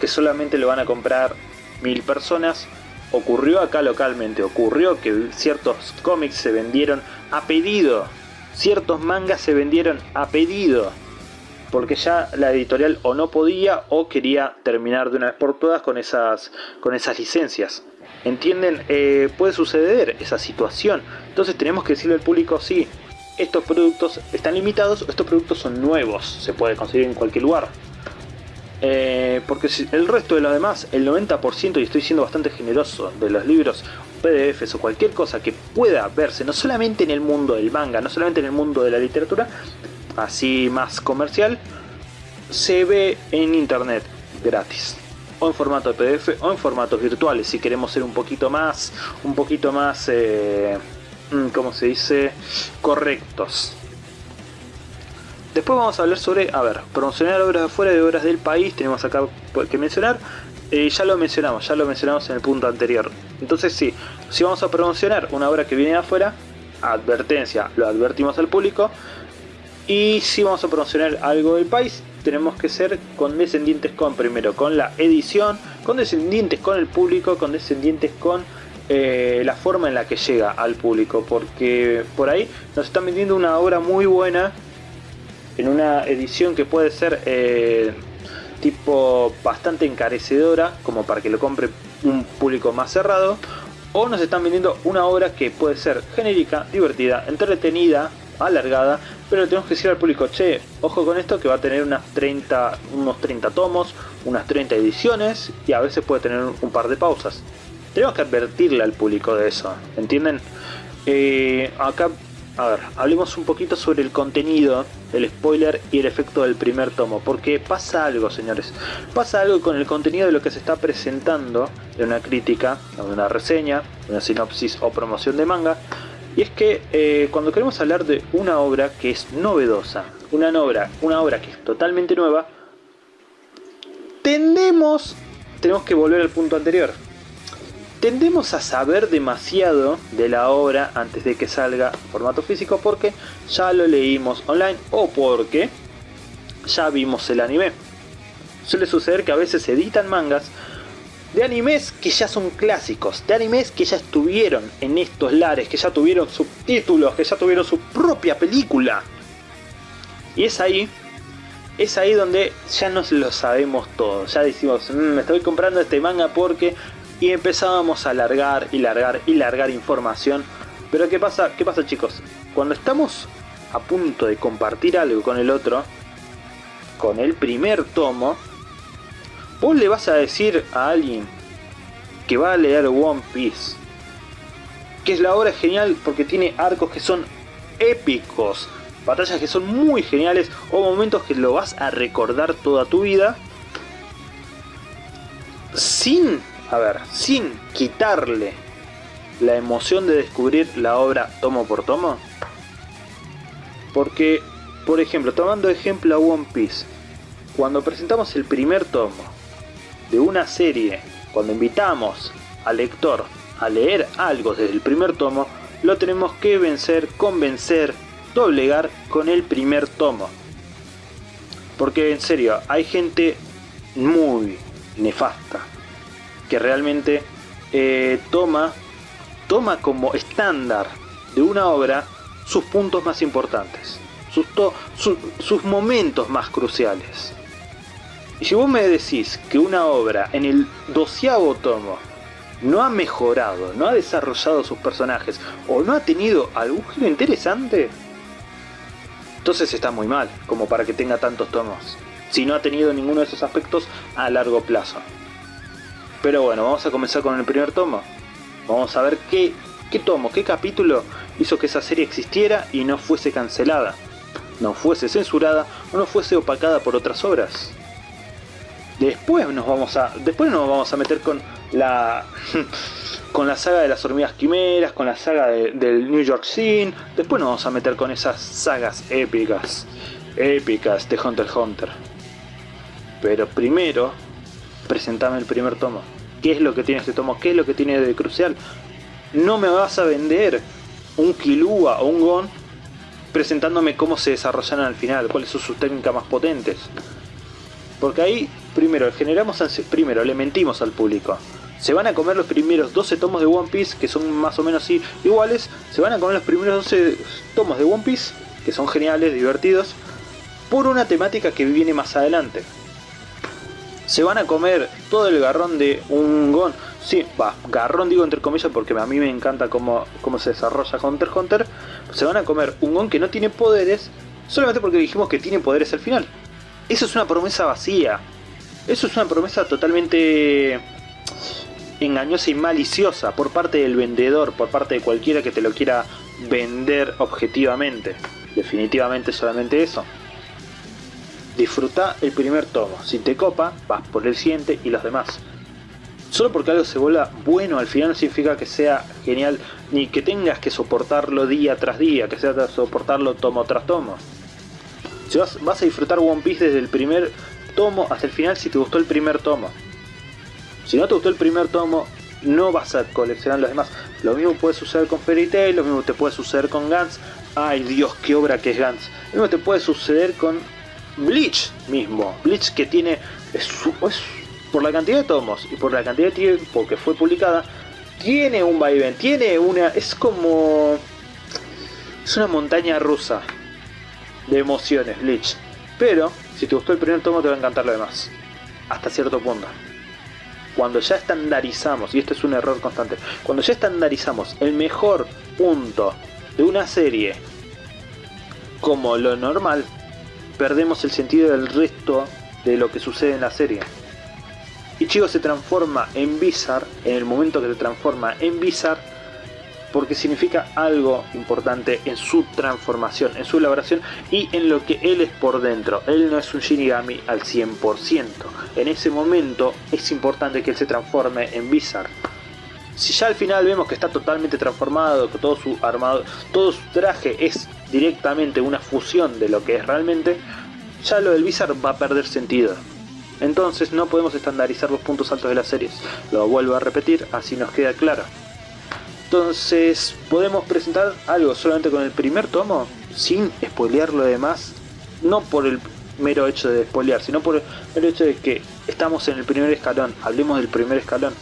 que solamente lo van a comprar mil personas ocurrió acá localmente, ocurrió que ciertos cómics se vendieron a pedido, ciertos mangas se vendieron a pedido, porque ya la editorial o no podía o quería terminar de una vez por todas con esas, con esas licencias. ¿Entienden? Eh, puede suceder esa situación. Entonces tenemos que decirle al público, sí, estos productos están limitados, estos productos son nuevos, se puede conseguir en cualquier lugar. Eh, porque el resto de los demás, el 90%, y estoy siendo bastante generoso, de los libros PDFs o cualquier cosa que pueda verse, no solamente en el mundo del manga, no solamente en el mundo de la literatura, así más comercial, se ve en internet gratis o en formato de PDF o en formatos virtuales si queremos ser un poquito más un poquito más eh, como se dice correctos Después vamos a hablar sobre, a ver, promocionar obras de afuera de obras del país, tenemos acá que mencionar. Eh, ya lo mencionamos, ya lo mencionamos en el punto anterior. Entonces sí, si vamos a promocionar una obra que viene de afuera, advertencia, lo advertimos al público. Y si vamos a promocionar algo del país, tenemos que ser condescendientes con primero con la edición, condescendientes con el público, condescendientes con eh, la forma en la que llega al público, porque por ahí nos están vendiendo una obra muy buena en una edición que puede ser eh, tipo bastante encarecedora, como para que lo compre un público más cerrado, o nos están vendiendo una obra que puede ser genérica, divertida, entretenida, alargada, pero tenemos que decir al público, che, ojo con esto que va a tener unas 30, unos 30 tomos, unas 30 ediciones y a veces puede tener un par de pausas. Tenemos que advertirle al público de eso, ¿entienden? Eh, acá a ver, hablemos un poquito sobre el contenido, el spoiler y el efecto del primer tomo, porque pasa algo, señores. Pasa algo con el contenido de lo que se está presentando de una crítica, de una reseña, una sinopsis o promoción de manga, y es que eh, cuando queremos hablar de una obra que es novedosa, una obra, una obra que es totalmente nueva, tendemos, tenemos que volver al punto anterior, tendemos a saber demasiado de la obra antes de que salga en formato físico porque ya lo leímos online o porque ya vimos el anime. Suele suceder que a veces se editan mangas de animes que ya son clásicos, de animes que ya estuvieron en estos lares, que ya tuvieron subtítulos, que ya tuvieron su propia película. Y es ahí, es ahí donde ya nos lo sabemos todo. Ya decimos, mm, me estoy comprando este manga porque y empezábamos a largar y largar y largar información. Pero ¿qué pasa, ¿qué pasa chicos? Cuando estamos a punto de compartir algo con el otro, con el primer tomo, vos le vas a decir a alguien que va a leer One Piece, que es la obra genial porque tiene arcos que son épicos, batallas que son muy geniales o momentos que lo vas a recordar toda tu vida, sin a ver, sin quitarle la emoción de descubrir la obra tomo por tomo. Porque, por ejemplo, tomando ejemplo a One Piece, cuando presentamos el primer tomo de una serie, cuando invitamos al lector a leer algo desde el primer tomo, lo tenemos que vencer, convencer, doblegar con el primer tomo. Porque en serio, hay gente muy nefasta que realmente eh, toma, toma como estándar de una obra sus puntos más importantes, sus, sus momentos más cruciales. Y si vos me decís que una obra en el doceavo tomo no ha mejorado, no ha desarrollado sus personajes o no ha tenido algún giro interesante, entonces está muy mal como para que tenga tantos tomos, si no ha tenido ninguno de esos aspectos a largo plazo. Pero bueno, vamos a comenzar con el primer tomo. Vamos a ver qué, qué tomo, qué capítulo hizo que esa serie existiera y no fuese cancelada, no fuese censurada o no fuese opacada por otras obras. Después nos vamos a, después nos vamos a meter con la con la saga de las hormigas quimeras, con la saga del New York Scene. Después nos vamos a meter con esas sagas épicas, épicas de Hunter x Hunter. Pero primero, presentame el primer tomo. ¿Qué es lo que tiene este tomo? ¿Qué es lo que tiene de crucial? No me vas a vender un Kilua o un Gon presentándome cómo se desarrollan al final, cuáles son sus técnicas más potentes. Porque ahí, primero, generamos, primero, le mentimos al público. Se van a comer los primeros 12 tomos de One Piece, que son más o menos iguales. Se van a comer los primeros 12 tomos de One Piece, que son geniales, divertidos, por una temática que viene más adelante. Se van a comer todo el garrón de un Gon. Sí, va, garrón digo entre comillas porque a mí me encanta cómo, cómo se desarrolla Hunter x Hunter. Se van a comer un Gon que no tiene poderes, solamente porque dijimos que tiene poderes al final. Eso es una promesa vacía. Eso es una promesa totalmente engañosa y maliciosa por parte del vendedor, por parte de cualquiera que te lo quiera vender objetivamente. Definitivamente solamente eso. Disfruta el primer tomo. Si te copa, vas por el siguiente y los demás. Solo porque algo se vuelva bueno al final no significa que sea genial, ni que tengas que soportarlo día tras día, que sea soportarlo tomo tras tomo. Si vas, a disfrutar One Piece desde el primer tomo hasta el final si te gustó el primer tomo. Si no te gustó el primer tomo, no vas a coleccionar los demás. Lo mismo puede suceder con Fairy Tail, lo mismo te puede suceder con Gantz. Ay Dios, qué obra que es Gantz. Lo mismo te puede suceder con Bleach mismo. Bleach que tiene... Es, por la cantidad de tomos y por la cantidad de tiempo que fue publicada, tiene un vaivén, tiene una... Es como... Es una montaña rusa de emociones, Bleach. Pero, si te gustó el primer tomo, te va a encantar lo demás. Hasta cierto punto. Cuando ya estandarizamos, y esto es un error constante, cuando ya estandarizamos el mejor punto de una serie como lo normal, perdemos el sentido del resto de lo que sucede en la serie. Ichigo se transforma en Bizarre en el momento que se transforma en Bizarre porque significa algo importante en su transformación, en su elaboración y en lo que él es por dentro. Él no es un Shinigami al 100%. En ese momento es importante que él se transforme en Bizarre. Si ya al final vemos que está totalmente transformado, que todo su armado, todo su traje es directamente una fusión de lo que es realmente, ya lo del Bizarre va a perder sentido. Entonces no podemos estandarizar los puntos altos de las series. Lo vuelvo a repetir, así nos queda claro. Entonces, ¿podemos presentar algo solamente con el primer tomo? Sin spoilear lo demás. No por el mero hecho de spoilear, sino por el mero hecho de que estamos en el primer escalón. Hablemos del primer escalón.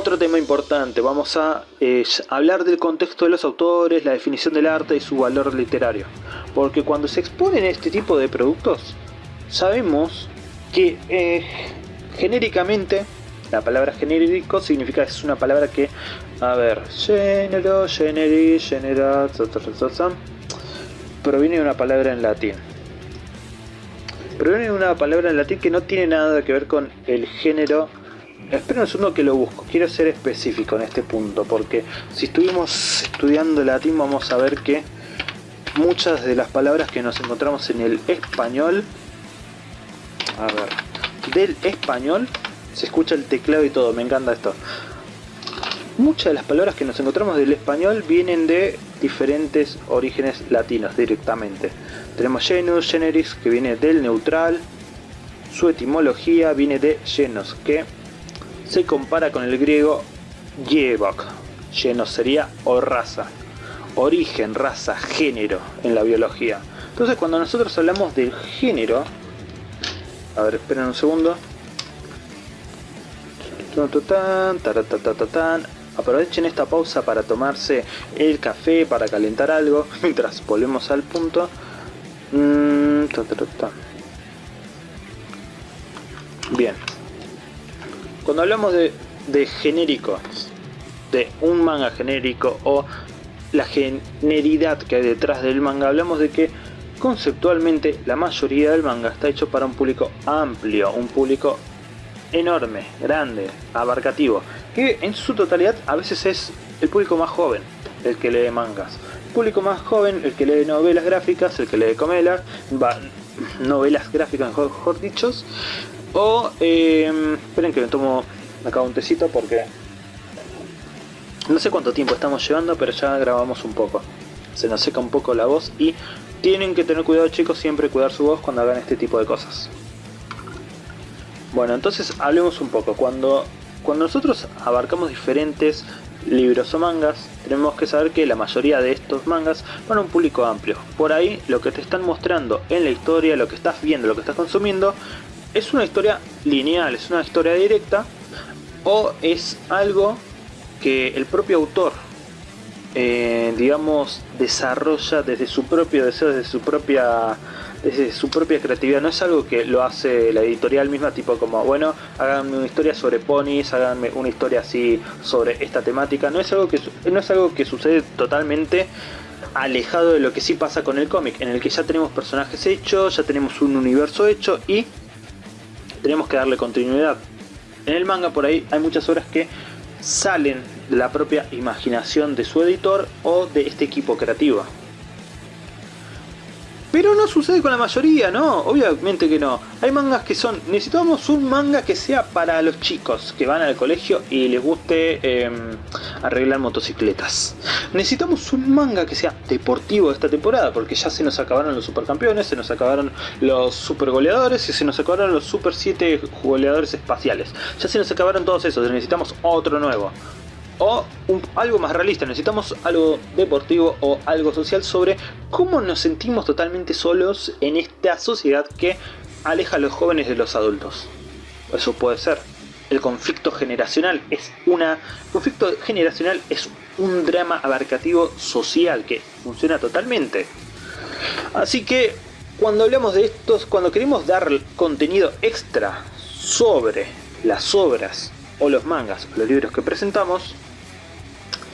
Otro tema importante, vamos a eh, hablar del contexto de los autores, la definición del arte y su valor literario. Porque cuando se exponen este tipo de productos, sabemos que eh, genéricamente la palabra genérico significa, es una palabra que, a ver, género, generi, genera, proviene de una palabra en latín. Proviene de una palabra en latín que no tiene nada que ver con el género Espera un segundo que lo busco, quiero ser específico en este punto, porque si estuvimos estudiando latín vamos a ver que muchas de las palabras que nos encontramos en el español, a ver, del español se escucha el teclado y todo, me encanta esto. Muchas de las palabras que nos encontramos del español vienen de diferentes orígenes latinos directamente. Tenemos genus, generis, que viene del neutral. Su etimología viene de genos, que se compara con el griego yevok. Genos sería o raza. Origen, raza, género en la biología. Entonces cuando nosotros hablamos del género, a ver, esperen un segundo. Aprovechen esta pausa para tomarse el café, para calentar algo, mientras volvemos al punto. Mm, Bien. Cuando hablamos de, de genéricos, de un manga genérico o la generidad que hay detrás del manga, hablamos de que conceptualmente la mayoría del manga está hecho para un público amplio, un público enorme, grande, abarcativo, que en su totalidad a veces es el público más joven el que lee mangas. El público más joven, el que lee novelas gráficas, el que lee comelas, novelas gráficas mejor, dichos, o... Em, esperen que me tomo acá un tecito porque... No sé cuánto tiempo estamos llevando, pero ya grabamos un poco. Se nos seca un poco la voz y tienen que tener cuidado chicos, siempre cuidar su voz cuando hagan este tipo de cosas. Bueno, entonces hablemos un poco. Cuando, cuando nosotros abarcamos diferentes libros o mangas, tenemos que saber que la mayoría de estos mangas van a un público amplio. Por ahí lo que te están mostrando en la historia, lo que estás viendo, lo que estás consumiendo, es una historia lineal, es una historia directa o es algo que el propio autor, eh, digamos, desarrolla desde su propio deseo, desde su propia desde su propia creatividad, no es algo que lo hace la editorial misma, tipo como, bueno, háganme una historia sobre ponis, háganme una historia así sobre esta temática, no es algo que, no es algo que sucede totalmente alejado de lo que sí pasa con el cómic, en el que ya tenemos personajes hechos, ya tenemos un universo hecho y tenemos que darle continuidad. En el manga por ahí hay muchas obras que salen de la propia imaginación de su editor o de este equipo creativo. Pero no sucede con la mayoría, ¿no? Obviamente que no. Hay mangas que son... Necesitamos un manga que sea para los chicos que van al colegio y les guste em, arreglar motocicletas. Necesitamos un manga que sea deportivo esta temporada, porque ya se nos acabaron los supercampeones, se nos acabaron los super goleadores y se nos acabaron los super 7 goleadores espaciales. Ya se nos acabaron todos esos, necesitamos otro nuevo o algo más realista, necesitamos algo deportivo o algo social sobre cómo nos sentimos totalmente solos en esta sociedad que aleja a los jóvenes de los adultos. Eso puede ser. El conflicto generacional es una... conflicto generacional es un drama abarcativo social que funciona totalmente. Así que cuando hablamos de estos, cuando queremos dar contenido extra sobre las obras o los mangas o los libros que presentamos,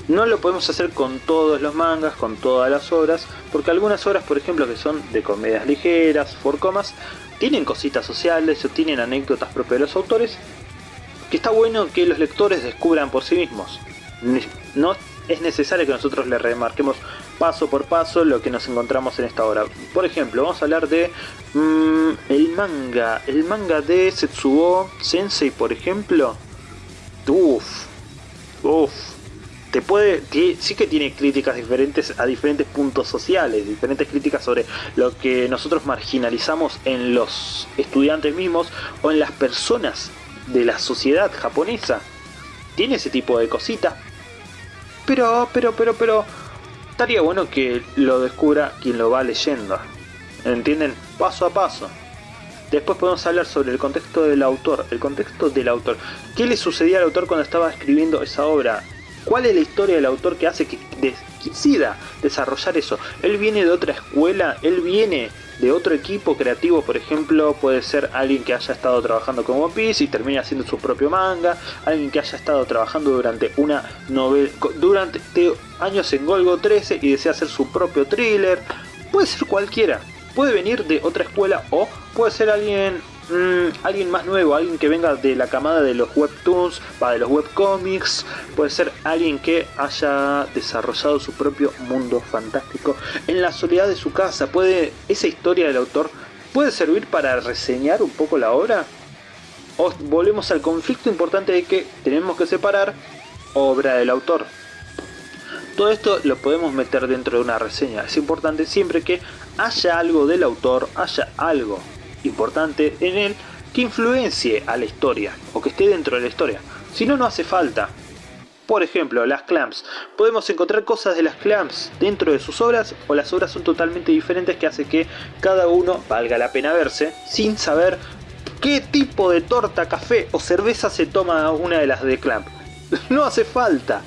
no lo podemos hacer con todos los mangas, con todas las obras, porque algunas obras, por ejemplo, que son de comedias ligeras, for comas, tienen cositas sociales o tienen anécdotas propias de los autores, que está bueno que los lectores descubran por sí mismos. No es necesario que nosotros le remarquemos paso por paso lo que nos encontramos en esta obra. Por ejemplo, vamos a hablar de mm, el manga, el manga de Setsuo Sensei, por ejemplo. Uff, uff puede, sí que tiene críticas diferentes a diferentes puntos sociales, diferentes críticas sobre lo que nosotros marginalizamos en los estudiantes mismos o en las personas de la sociedad japonesa. Tiene ese tipo de cositas. Pero, pero, pero, pero, estaría bueno que lo descubra quien lo va leyendo. ¿Entienden? Paso a paso. Después podemos hablar sobre el contexto del autor. El contexto del autor. ¿Qué le sucedía al autor cuando estaba escribiendo esa obra? ¿Cuál es la historia del autor que hace que decida desarrollar eso? Él viene de otra escuela, él viene de otro equipo creativo, por ejemplo, puede ser alguien que haya estado trabajando con One Piece y termine haciendo su propio manga, alguien que haya estado trabajando durante una novela, durante años en Golgo 13 y desea hacer su propio thriller, puede ser cualquiera, puede venir de otra escuela o puede ser alguien Mm, alguien más nuevo, alguien que venga de la camada de los webtoons, va de los webcomics, puede ser alguien que haya desarrollado su propio mundo fantástico en la soledad de su casa, puede esa historia del autor puede servir para reseñar un poco la obra. O volvemos al conflicto importante de que tenemos que separar obra del autor. Todo esto lo podemos meter dentro de una reseña. Es importante siempre que haya algo del autor, haya algo importante en él que influencie a la historia o que esté dentro de la historia. Si no, no hace falta. Por ejemplo, las clamps. Podemos encontrar cosas de las clamps dentro de sus obras o las obras son totalmente diferentes que hace que cada uno valga la pena verse sin saber qué tipo de torta, café o cerveza se toma una de las de clamp. no hace falta.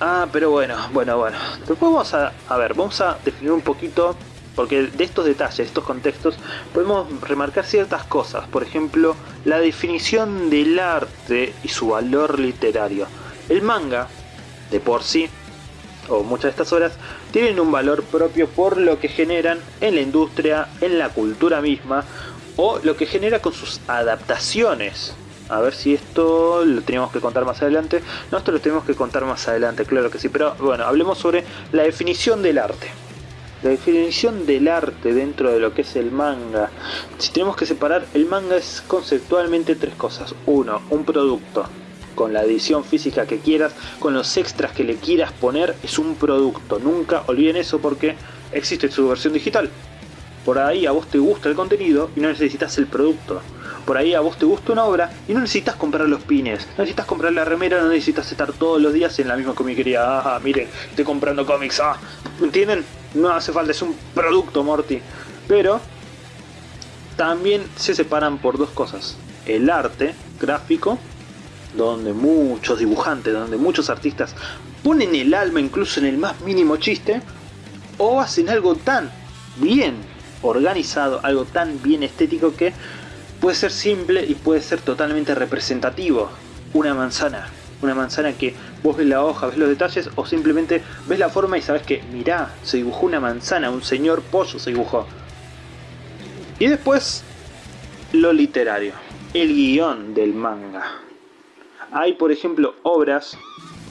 Ah, pero bueno, bueno, bueno. Después vamos a, a ver, vamos a definir un poquito porque de estos detalles, estos contextos, podemos remarcar ciertas cosas. Por ejemplo, la definición del arte y su valor literario. El manga, de por sí, o muchas de estas obras, tienen un valor propio por lo que generan en la industria, en la cultura misma, o lo que genera con sus adaptaciones. A ver si esto lo tenemos que contar más adelante. No, esto lo tenemos que contar más adelante, claro que sí. Pero bueno, hablemos sobre la definición del arte. La definición del arte dentro de lo que es el manga. Si tenemos que separar, el manga es conceptualmente tres cosas. Uno, un producto con la edición física que quieras, con los extras que le quieras poner, es un producto. Nunca olviden eso porque existe su versión digital. Por ahí a vos te gusta el contenido y no necesitas el producto. Por ahí a vos te gusta una obra y no necesitas comprar los pines, no necesitas comprar la remera, no necesitas estar todos los días en la misma comiquería. Ah, miren, estoy comprando cómics, ah, ¿entienden? No hace falta, es un producto, Morty. Pero también se separan por dos cosas. El arte gráfico donde muchos dibujantes, donde muchos artistas ponen el alma incluso en el más mínimo chiste, o hacen algo tan bien organizado, algo tan bien estético que puede ser simple y puede ser totalmente representativo. Una manzana, una manzana que vos ves la hoja, ves los detalles o simplemente ves la forma y sabes que, mirá, se dibujó una manzana, un señor pollo se dibujó. Y después, lo literario, el guion del manga. Hay, por ejemplo, obras,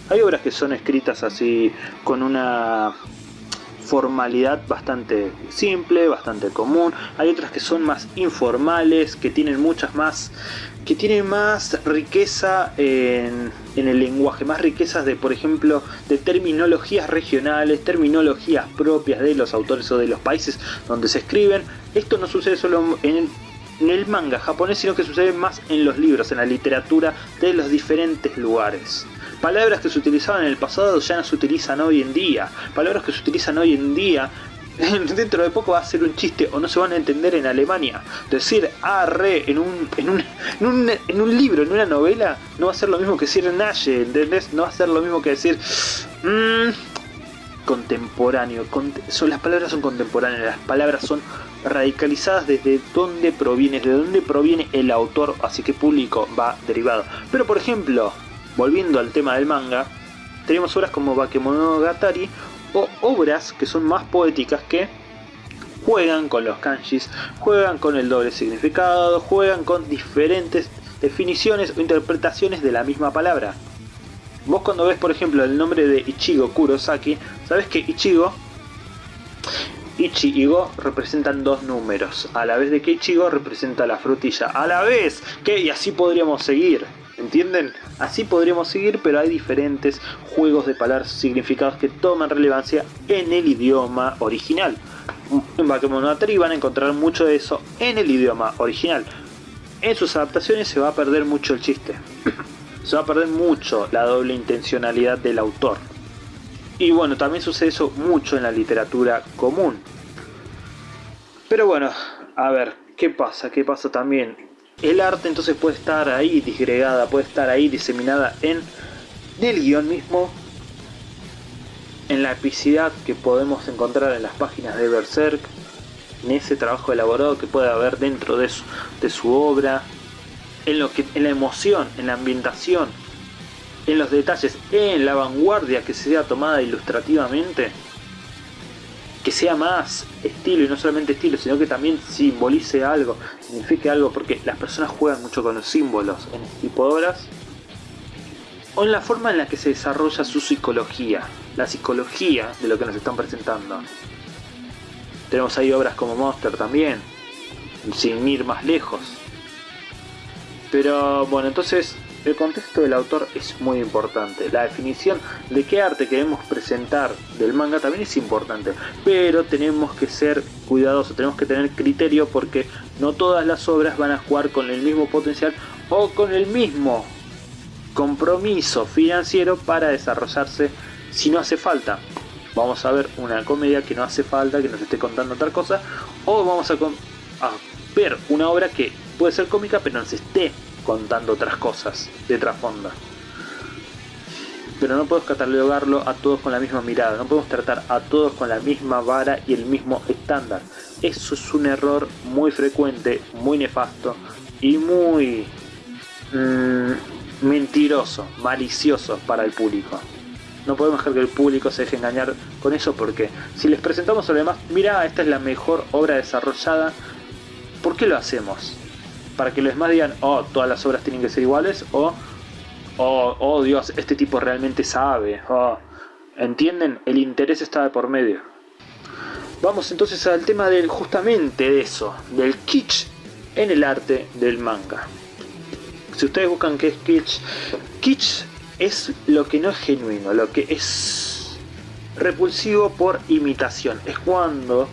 hay obras que son escritas así con una formalidad bastante simple, bastante común. Hay otras que son más informales, que tienen muchas más, que tienen más riqueza en, en, el lenguaje, más riquezas de, por ejemplo, de terminologías regionales, terminologías propias de los autores o de los países donde se escriben. Esto no sucede solo en en el manga japonés, sino que sucede más en los libros, en la literatura de los diferentes lugares. Palabras que se utilizaban en el pasado ya no se utilizan hoy en día. Palabras que se utilizan hoy en día dentro de poco va a ser un chiste o no se van a entender en Alemania. Decir arre en un, en un, en un, en un libro, en una novela, no va a ser lo mismo que decir naye, ¿entendés? No va a ser lo mismo que decir mmm, contemporáneo. son, las palabras son contemporáneas, las palabras son radicalizadas desde dónde proviene, de dónde proviene el autor, así que público va derivado. Pero por ejemplo, volviendo al tema del manga, tenemos obras como Bakemonogatari o obras que son más poéticas que juegan con los kanjis, juegan con el doble significado, juegan con diferentes definiciones o interpretaciones de la misma palabra. Vos cuando ves por ejemplo el nombre de Ichigo Kurosaki, sabes que Ichigo Ichi y Go representan dos números, a la vez de que Ichigo representa la frutilla, a la vez que, y así podríamos seguir, ¿entienden? Así podríamos seguir, pero hay diferentes juegos de palabras significados que toman relevancia en el idioma original. En Bakemonogatari van a encontrar mucho de eso en el idioma original. En sus adaptaciones se va a perder mucho el chiste. se va a perder mucho la doble intencionalidad del autor. Y bueno, también sucede eso mucho en la literatura común. Pero bueno, a ver, ¿qué pasa? ¿Qué pasa también? El arte entonces puede estar ahí disgregada, puede estar ahí diseminada en el guion mismo, en la epicidad que podemos encontrar en las páginas de Berserk, en ese trabajo elaborado que puede haber dentro de su, obra, en, lo que, en la emoción, en la ambientación, en los detalles, en la vanguardia que sea tomada ilustrativamente, que sea más estilo y no solamente estilo, sino que también simbolice algo, signifique algo, porque las personas juegan mucho con los símbolos en este tipo de obras, o en la forma en la que se desarrolla su psicología, la psicología de lo que nos están presentando. Tenemos ahí obras como Monster también, sin ir más lejos. Pero bueno, entonces el contexto del autor es muy importante. La definición de qué arte queremos presentar del manga también es importante. Pero tenemos que ser cuidadosos, tenemos que tener criterio porque no todas las obras van a jugar con el mismo potencial o con el mismo compromiso financiero para desarrollarse si no hace falta. Vamos a ver una comedia que no hace falta, que nos esté contando otra cosa, o vamos a, a ver una obra que puede ser cómica pero nos esté contando otras cosas de trasfondo. Pero no podemos catalogarlo a todos con la misma mirada, no podemos tratar a todos con la misma vara y el mismo estándar. Eso es un error muy frecuente, muy nefasto y muy mmm, mentiroso, malicioso para el público. No podemos dejar que el público se deje engañar con eso porque si les presentamos a los demás, mira, esta es la mejor obra desarrollada, ¿por qué lo hacemos? Para que los demás digan, oh, todas las obras tienen que ser iguales, o, oh, oh Dios, este tipo realmente sabe, oh. ¿entienden? El interés está de por medio. Vamos entonces al tema del justamente de eso, del kitsch en el arte del manga. Si ustedes buscan qué es kitsch, kitsch es lo que no es genuino, lo que es repulsivo por imitación. Es cuando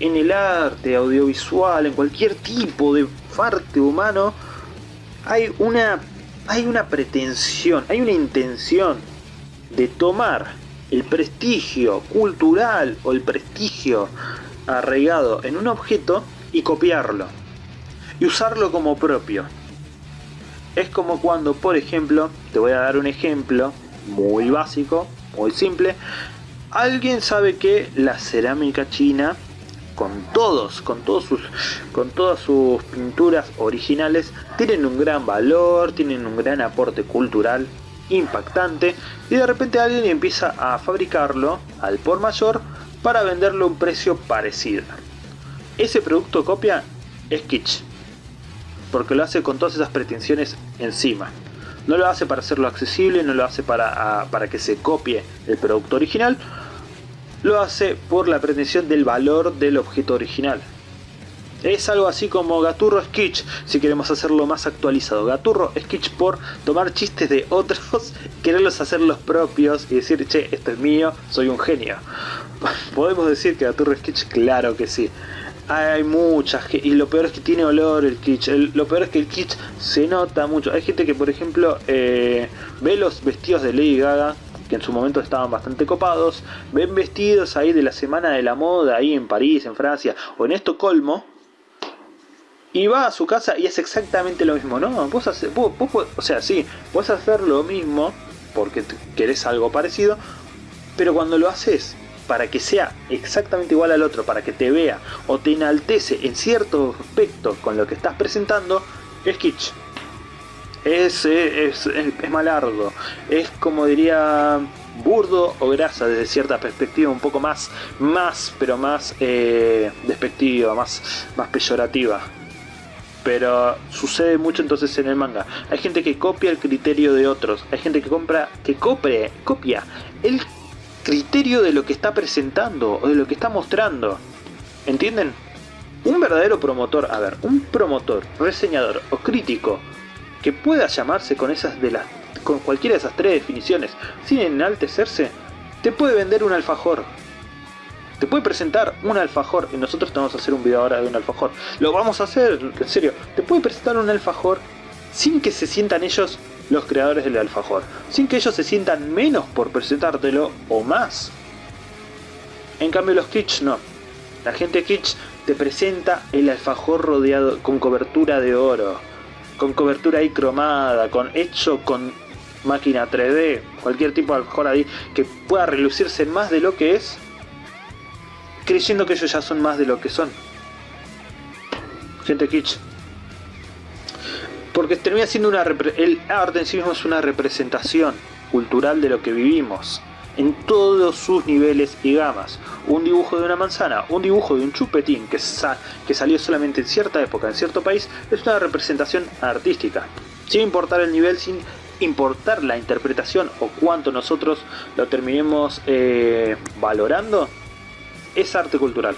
en el arte audiovisual, en cualquier tipo de arte humano, hay una, hay una pretensión, hay una intención de tomar el prestigio cultural o el prestigio arraigado en un objeto y copiarlo y usarlo como propio. Es como cuando, por ejemplo, te voy a dar un ejemplo muy básico, muy simple. Alguien sabe que la cerámica china, con todos, con todos sus, con todas sus pinturas originales, tienen un gran valor, tienen un gran aporte cultural impactante y de repente alguien empieza a fabricarlo al por mayor para venderlo a un precio parecido. Ese producto copia es kitsch porque lo hace con todas esas pretensiones encima. No lo hace para hacerlo accesible, no lo hace para, para que se copie el producto original, lo hace por la pretensión del valor del objeto original. Es algo así como Gaturro Sketch, si queremos hacerlo más actualizado. Gaturro Sketch por tomar chistes de otros, quererlos hacer los propios y decir, che, esto es mío, soy un genio. ¿Podemos decir que Gaturro Sketch? Claro que sí. Hay muchas, y lo peor es que tiene olor el kitsch, lo peor es que el kitsch se nota mucho. Hay gente que por ejemplo eh, ve los vestidos de Lady Gaga, que en su momento estaban bastante copados, ven vestidos ahí de la semana de la moda, ahí en París, en Francia, o en Estocolmo, y va a su casa y es exactamente lo mismo, ¿no? Vos, haces, vos, o sea, sí, vos hacer lo mismo porque querés algo parecido, pero cuando lo haces para que sea exactamente igual al otro, para que te vea o te enaltece en cierto aspecto con lo que estás presentando, es kitsch. Es, es, es, malardo, es como diría burdo o grasa desde cierta perspectiva un poco más, más, pero más eh, despectiva, más, más peyorativa pero sucede mucho entonces en el manga. Hay gente que copia el criterio de otros, hay gente que compra, que copre, copia el criterio de lo que está presentando o de lo que está mostrando. ¿Entienden? Un verdadero promotor, a ver, un promotor, reseñador o crítico que pueda llamarse con esas de las con cualquiera de esas tres definiciones sin enaltecerse, te puede vender un alfajor. Te puede presentar un alfajor y nosotros te vamos a hacer un video ahora de un alfajor. Lo vamos a hacer, en serio. Te puede presentar un alfajor sin que se sientan ellos los creadores del alfajor, sin que ellos se sientan menos por presentártelo o más. En cambio los kitsch no. La gente kitsch te presenta el alfajor rodeado con cobertura de oro, con cobertura ahí cromada, con hecho con máquina 3D, cualquier tipo de alfajor ahí que pueda relucirse más de lo que es, creyendo que ellos ya son más de lo que son. Gente kitsch porque termina siendo una el arte en sí mismo es una representación cultural de lo que vivimos en todos sus niveles y gamas. Un dibujo de una manzana, un dibujo de un chupetín que, salió solamente en cierta época, en cierto país, es una representación artística. Sin importar el nivel, sin importar la interpretación o cuánto nosotros lo terminemos eh, valorando, es arte cultural.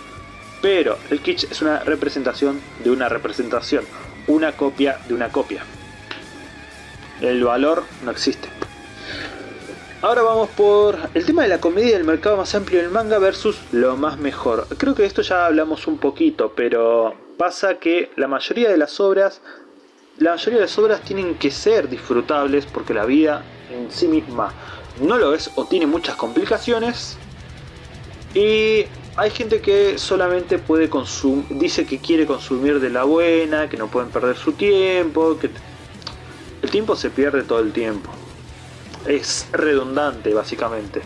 Pero el kitsch es una representación de una representación una copia de una copia. El valor no existe. Ahora vamos por el tema de la comedia del mercado más amplio del manga versus lo más mejor. Creo que esto ya hablamos un poquito, pero pasa que la mayoría de las obras la mayoría de las obras tienen que ser disfrutables porque la vida en sí misma no lo es o tiene muchas complicaciones. Y hay gente que solamente puede consumir, dice que quiere consumir de la buena, que no pueden perder su tiempo, que el tiempo se pierde todo el tiempo. Es redundante básicamente.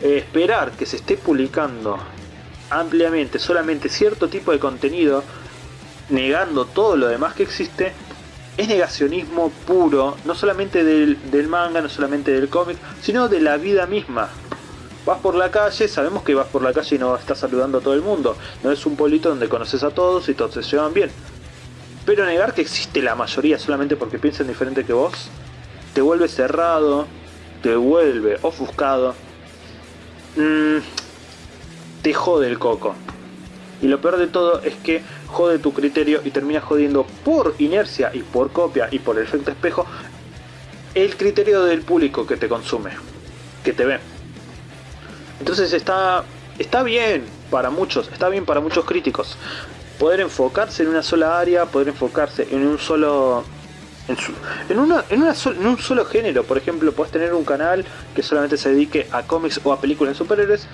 esperar que se esté publicando ampliamente solamente cierto tipo de contenido, negando todo lo demás que existe, es negacionismo puro, no solamente del, del manga, no solamente del cómic, sino de la vida misma. Vas por la calle, sabemos que vas por la calle y no estás saludando a todo el mundo. No es un pueblito donde conoces a todos y todos se llevan bien. Pero negar que existe la mayoría solamente porque piensan diferente que vos, te vuelve cerrado, te vuelve ofuscado, mmm, te jode el coco. Y lo peor de todo es que jode tu criterio y termina jodiendo por inercia y por copia y por el efecto espejo el criterio del público que te consume, que te ve. Entonces está, está bien para muchos, está bien para muchos críticos. Poder enfocarse en una sola área, poder enfocarse en un solo en, una, en, en, un solo género. Por ejemplo, puedes tener un canal que solamente se dedique a cómics o a películas de superhéroes.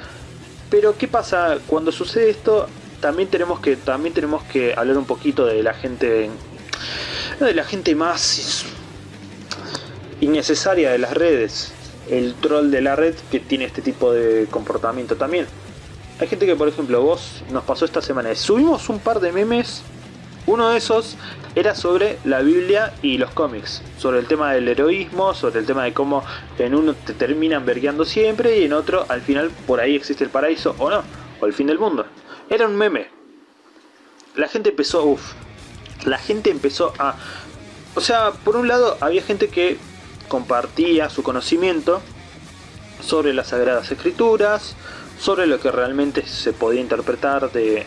Pero ¿qué pasa cuando sucede esto? También tenemos que también tenemos que hablar un poquito de la gente de la gente más innecesaria de las redes el troll de la red que tiene este tipo de comportamiento también. Hay gente que, por ejemplo, vos nos pasó esta semana. Subimos un par de memes. Uno de esos era sobre la Biblia y los cómics. Sobre el tema del heroísmo, sobre el tema de cómo en uno te terminan vergueando siempre y en otro al final por ahí existe el paraíso o no. O el fin del mundo. Era un meme. La gente empezó, uff. La gente empezó a... O sea, por un lado había gente que compartía su conocimiento sobre las Sagradas Escrituras, sobre lo que realmente se podía interpretar de,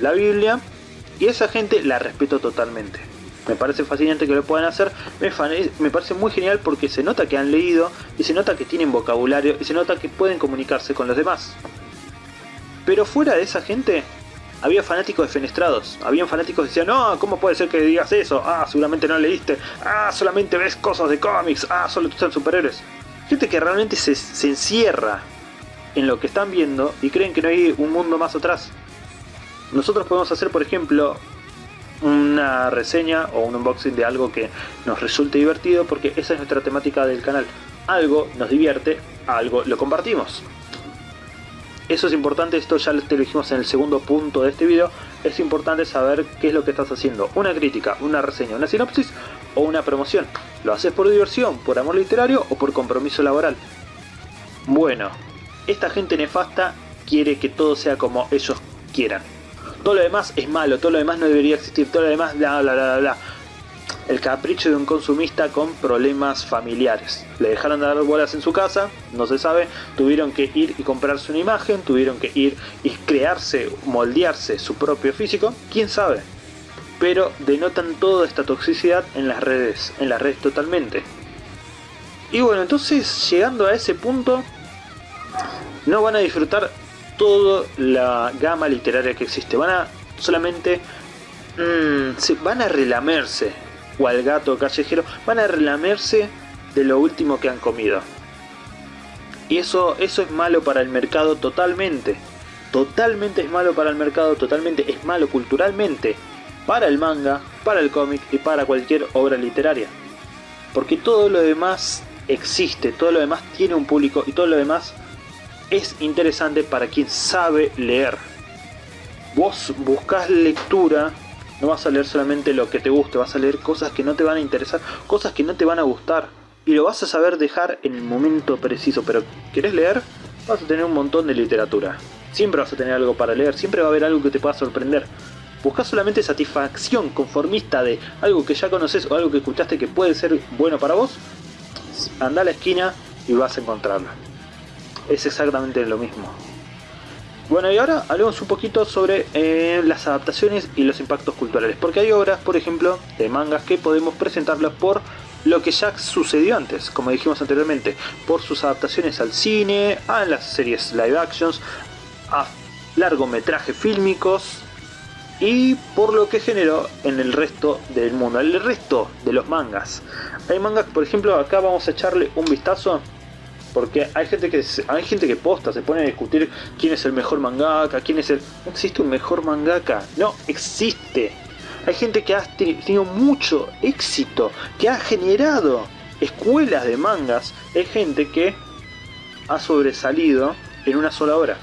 la Biblia, y esa gente la respeto totalmente. Me parece fascinante que lo puedan hacer, me, parece muy genial porque se nota que han leído, y se nota que tienen vocabulario, y se nota que pueden comunicarse con los demás. Pero fuera de esa gente, había fanáticos defenestrados, habían fanáticos que decían, no, ¿cómo puede ser que digas eso? Ah, seguramente no leíste, ah, solamente ves cosas de cómics, ah, solo tú estás superhéroes. Gente que realmente se encierra en lo que están viendo y creen que no hay un mundo más atrás. Nosotros podemos hacer, por ejemplo, una reseña o un unboxing de algo que nos resulte divertido porque esa es nuestra temática del canal. Algo nos divierte, algo lo compartimos. Eso es importante, esto ya te lo dijimos en el segundo punto de este video. Es importante saber qué es lo que estás haciendo. Una crítica, una reseña, una sinopsis o una promoción. ¿Lo haces por diversión, por amor literario o por compromiso laboral? Bueno, esta gente nefasta quiere que todo sea como ellos quieran. Todo lo demás es malo, todo lo demás no debería existir, todo lo demás bla bla bla bla el capricho de un consumista con problemas familiares. Le dejaron de dar bolas en su casa, no se sabe, tuvieron que ir y comprarse una imagen, tuvieron que ir y crearse, moldearse su propio físico, quién sabe. Pero denotan toda esta toxicidad en las redes, en las redes totalmente. Y bueno, entonces llegando a ese punto, no van a disfrutar toda la gama literaria que existe, van a solamente mm, van a relamerse o al gato callejero van a relamerse de lo último que han comido. Y eso, eso es malo para el mercado totalmente. Totalmente es malo para el mercado, totalmente es malo culturalmente. Para el manga, para el cómic y para cualquier obra literaria. Porque todo lo demás existe, todo lo demás tiene un público y todo lo demás es interesante para quien sabe leer. Vos buscas lectura no vas a leer solamente lo que te guste, vas a leer cosas que no te van a interesar, cosas que no te van a gustar. Y lo vas a saber dejar en el momento preciso, pero ¿querés leer? Vas a tener un montón de literatura. Siempre vas a tener algo para leer, siempre va a haber algo que te pueda sorprender. Buscas solamente satisfacción conformista de algo que ya conoces o algo que escuchaste que puede ser bueno para vos. Anda a la esquina y vas a encontrarlo. Es exactamente lo mismo. Bueno, y ahora hablemos un poquito sobre eh, las adaptaciones y los impactos culturales. Porque hay obras, por ejemplo, de mangas que podemos presentarlas por lo que ya sucedió antes, como dijimos anteriormente, por sus adaptaciones al cine, a las series live actions, a largometrajes fílmicos, y por lo que generó en el resto del mundo, el resto de los mangas. Hay mangas, por ejemplo, acá vamos a echarle un vistazo porque hay gente que hay gente que posta, se pone a discutir quién es el mejor mangaka, quién es el... No existe un mejor mangaka, no existe. Hay gente que ha tenido mucho éxito, que ha generado escuelas de mangas. Hay gente que ha sobresalido en una sola hora.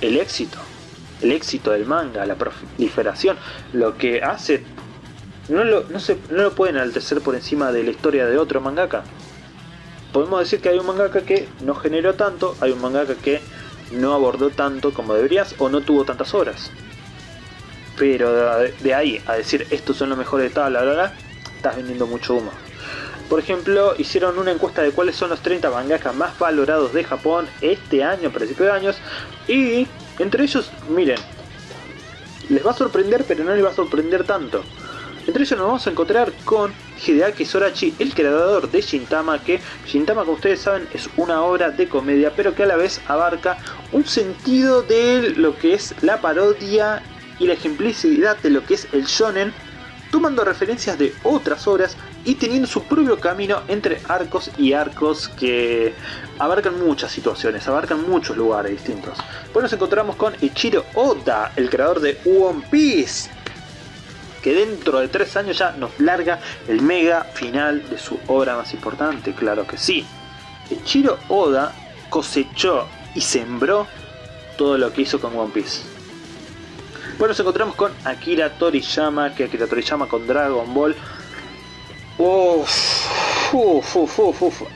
El éxito, el éxito del manga, la proliferación, lo que hace... No lo, no, se, no lo pueden enaltecer por encima de la historia de otro mangaka podemos decir que hay un mangaka que no generó tanto, hay un mangaka que no abordó tanto como deberías o no tuvo tantas horas. Pero de, ahí a decir estos son los mejores de tal, bla, bla, bla, estás vendiendo mucho humo. Por ejemplo, hicieron una encuesta de cuáles son los 30 mangakas más valorados de Japón este año, principio de años, y entre ellos, miren, les va a sorprender, pero no les va a sorprender tanto. Entre ellos nos vamos a encontrar con Hideaki Sorachi, el creador de Shintama, que Shintama como ustedes saben es una obra de comedia, pero que a la vez abarca un sentido de lo que es la parodia y la ejemplicidad de lo que es el shonen, tomando referencias de otras obras y teniendo su propio camino entre arcos y arcos que abarcan muchas situaciones, abarcan muchos lugares distintos. Pues nos encontramos con Ichiro Oda, el creador de One Piece, que dentro de tres años ya nos larga el mega final de su obra más importante, claro que sí. Ichiro Oda cosechó y sembró todo lo que hizo con One Piece. Bueno, nos encontramos con Akira Toriyama, que Akira Toriyama con Dragon Ball uf,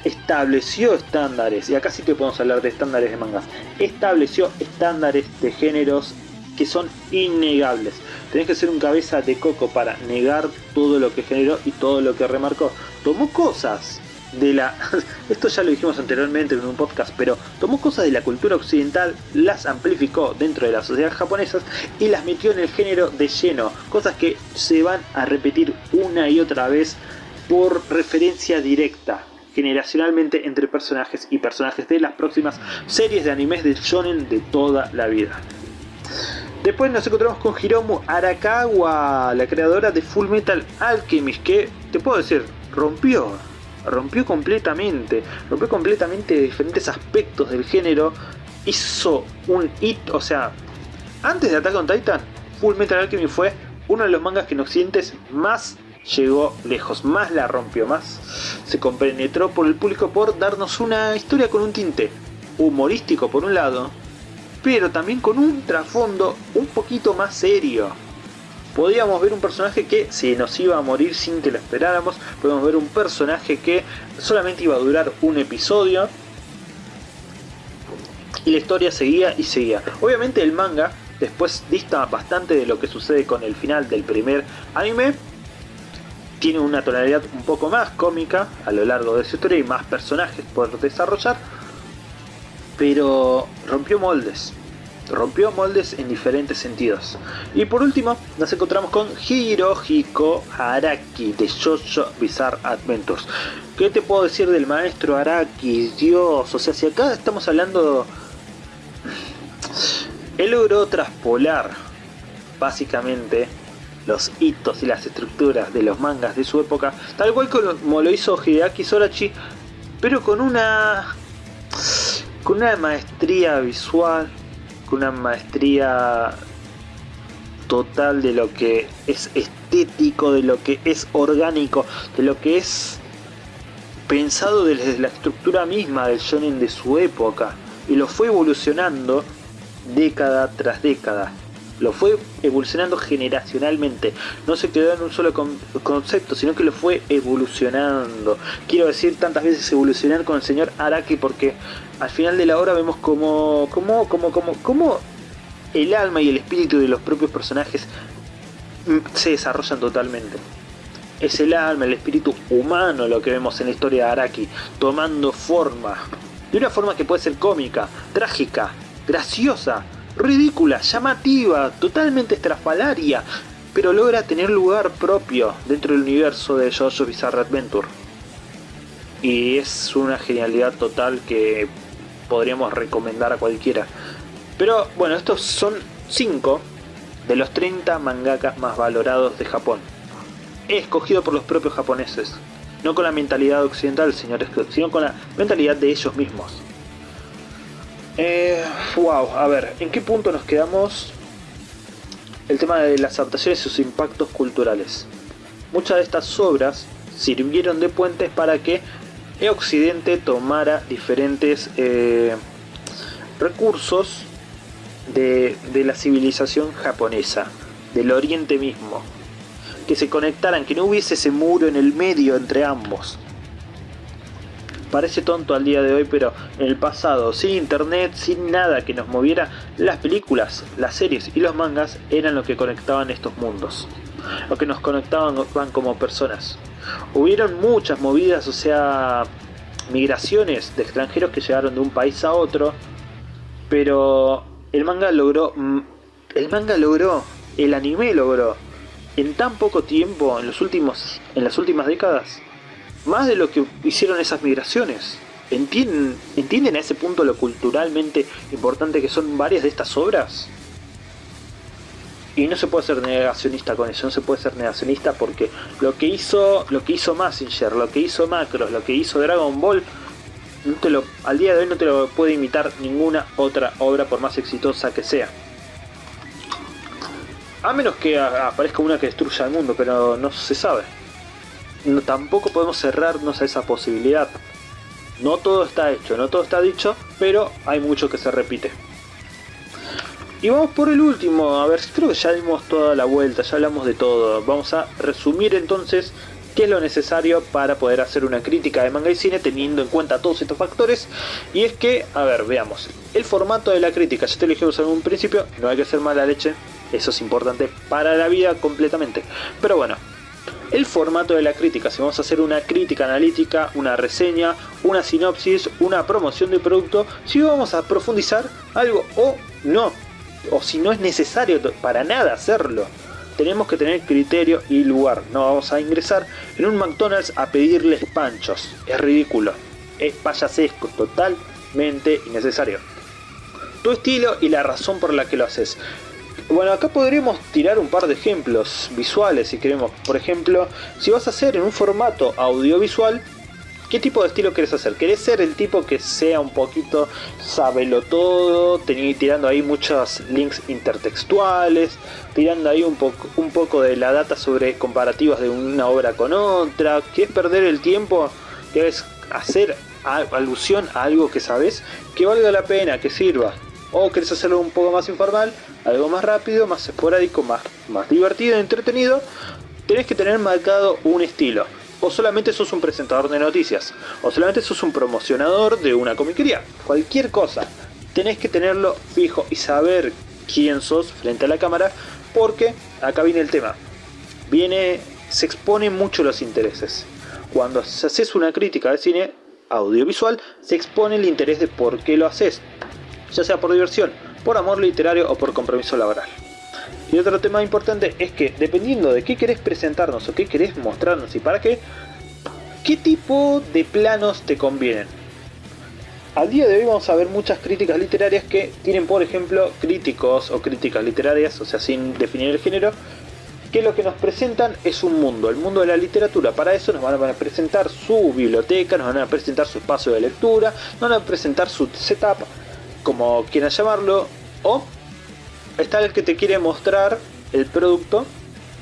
estableció estándares, y acá sí que podemos hablar de estándares de mangas, estableció estándares de géneros que son innegables. Tenés que ser un cabeza de coco para negar todo lo que generó y todo lo que remarcó. Tomó cosas de la... Esto ya lo dijimos anteriormente en un podcast, pero tomó cosas de la cultura occidental, las amplificó dentro de la sociedad japonesa y las metió en el género de lleno. Cosas que se van a repetir una y otra vez por referencia directa generacionalmente entre personajes y personajes de las próximas series de animes de shonen de toda la vida. Después nos encontramos con Hiromu Arakawa, la creadora de Full Metal Alchemist, que te puedo decir, rompió, rompió completamente, rompió completamente diferentes aspectos del género, hizo un hit, o sea, antes de Attack on Titan, Full Metal Alchemist fue uno de los mangas que en Occidente más llegó lejos, más la rompió, más se compenetró por el público por darnos una historia con un tinte humorístico por un lado, pero también con un trasfondo un poquito más serio. Podíamos ver un personaje que se nos iba a morir sin que lo esperáramos, podíamos ver un personaje que solamente iba a durar un episodio, y la historia seguía y seguía. Obviamente el manga después dista bastante de lo que sucede con el final del primer anime. Tiene una tonalidad un poco más cómica a lo largo de su historia y más personajes por desarrollar pero rompió moldes. Rompió moldes en diferentes sentidos. Y por último, nos encontramos con Hirohiko Araki de Jojo Bizarre Adventures. ¿Qué te puedo decir del maestro Araki? Dios, o sea, si acá estamos hablando... Él logró traspolar, básicamente, los hitos y las estructuras de los mangas de su época, tal cual como lo hizo Hideaki Sorachi, pero con una con una maestría visual, con una maestría total de lo que es estético, de lo que es orgánico, de lo que es pensado desde la estructura misma del shonen de su época. Y lo fue evolucionando década tras década lo fue evolucionando generacionalmente. No se quedó en un solo concepto, sino que lo fue evolucionando. Quiero decir tantas veces evolucionar con el señor Araki porque al final de la obra vemos como, como, como, como, como el alma y el espíritu de los propios personajes se desarrollan totalmente. Es el alma, el espíritu humano lo que vemos en la historia de Araki, tomando forma. De una forma que puede ser cómica, trágica, graciosa, ridícula, llamativa, totalmente estrafalaria, pero logra tener lugar propio dentro del universo de JoJo's Bizarre Adventure. Y es una genialidad total que podríamos recomendar a cualquiera. Pero bueno, estos son 5 de los 30 mangakas más valorados de Japón. Escogido por los propios japoneses, no con la mentalidad occidental, señores, sino con la mentalidad de ellos mismos. Eh, wow, a ver, ¿en qué punto nos quedamos? El tema de las adaptaciones y sus impactos culturales. Muchas de estas obras sirvieron de puentes para que el Occidente tomara diferentes eh, recursos de, de la civilización japonesa, del Oriente mismo, que se conectaran, que no hubiese ese muro en el medio entre ambos. Parece tonto al día de hoy, pero en el pasado, sin internet, sin nada que nos moviera, las películas, las series y los mangas eran lo que conectaban estos mundos. Lo que nos conectaban como personas. Hubieron muchas movidas, o sea, migraciones de extranjeros que llegaron de un país a otro, pero el manga logró, mm, el manga logró, el anime logró, en tan poco tiempo, en los últimos, en las últimas décadas, más de lo que hicieron esas migraciones. ¿Entienden, ¿Entienden a ese punto lo culturalmente importante que son varias de estas obras? Y no se puede ser negacionista con eso, no se puede ser negacionista porque lo que hizo, lo que hizo Massinger, lo que hizo Macros, lo que hizo Dragon Ball, al día de hoy no te lo puede imitar ninguna otra obra por más exitosa que sea. A menos que aparezca una que destruya el mundo, pero no se sabe. No, tampoco podemos cerrarnos a esa posibilidad. No todo está hecho, no todo está dicho, pero hay mucho que se repite. Y vamos por el último, a ver, creo que ya dimos toda la vuelta, ya hablamos de todo. Vamos a resumir entonces qué es lo necesario para poder hacer una crítica de manga y cine teniendo en cuenta todos estos factores. Y es que, a ver, veamos, el formato de la crítica, ya te lo dijimos en un principio, no hay que ser mala leche, eso es importante para la vida completamente. Pero bueno, el formato de la crítica, si vamos a hacer una crítica analítica, una reseña, una sinopsis, una promoción de producto, si vamos a profundizar algo o no o si no es necesario para nada hacerlo. Tenemos que tener criterio y lugar. No vamos a ingresar en un McDonald's a pedirles panchos. Es ridículo. Es payasesco, totalmente innecesario. Tu estilo y la razón por la que lo haces. Bueno, acá podríamos tirar un par de ejemplos visuales si queremos. Por ejemplo, si vas a hacer en un formato audiovisual, ¿Qué tipo de estilo querés hacer? ¿Querés ser el tipo que sea un poquito sabelo todo, tirando ahí muchos links intertextuales, tirando ahí un, un poco de la data sobre comparativas de una obra con otra? ¿Quieres perder el tiempo? ¿Quieres hacer alusión a algo que sabes que valga la pena, que sirva? ¿O querés hacerlo un poco más informal, algo más rápido, más esporádico, más, más divertido, entretenido? Tenés que tener marcado un estilo o solamente sos un presentador de noticias, o solamente sos un promocionador de una comiquería, cualquier cosa. Tenés que tenerlo fijo y saber quién sos frente a la cámara, porque acá viene el tema. Viene, se exponen mucho los intereses. Cuando haces una crítica de cine audiovisual, se expone el interés de por qué lo haces, ya sea por diversión, por amor literario o por compromiso laboral. Y otro tema importante es que dependiendo de qué querés presentarnos o qué querés mostrarnos y para qué, qué tipo de planos te convienen. Al día de hoy vamos a ver muchas críticas literarias que tienen por ejemplo críticos o críticas literarias, o sea sin definir el género, que lo que nos presentan es un mundo, el mundo de la literatura. Para eso nos van a presentar su biblioteca, nos van a presentar su espacio de lectura, nos van a presentar su setup, como quieran llamarlo, o está el que te quiere mostrar el producto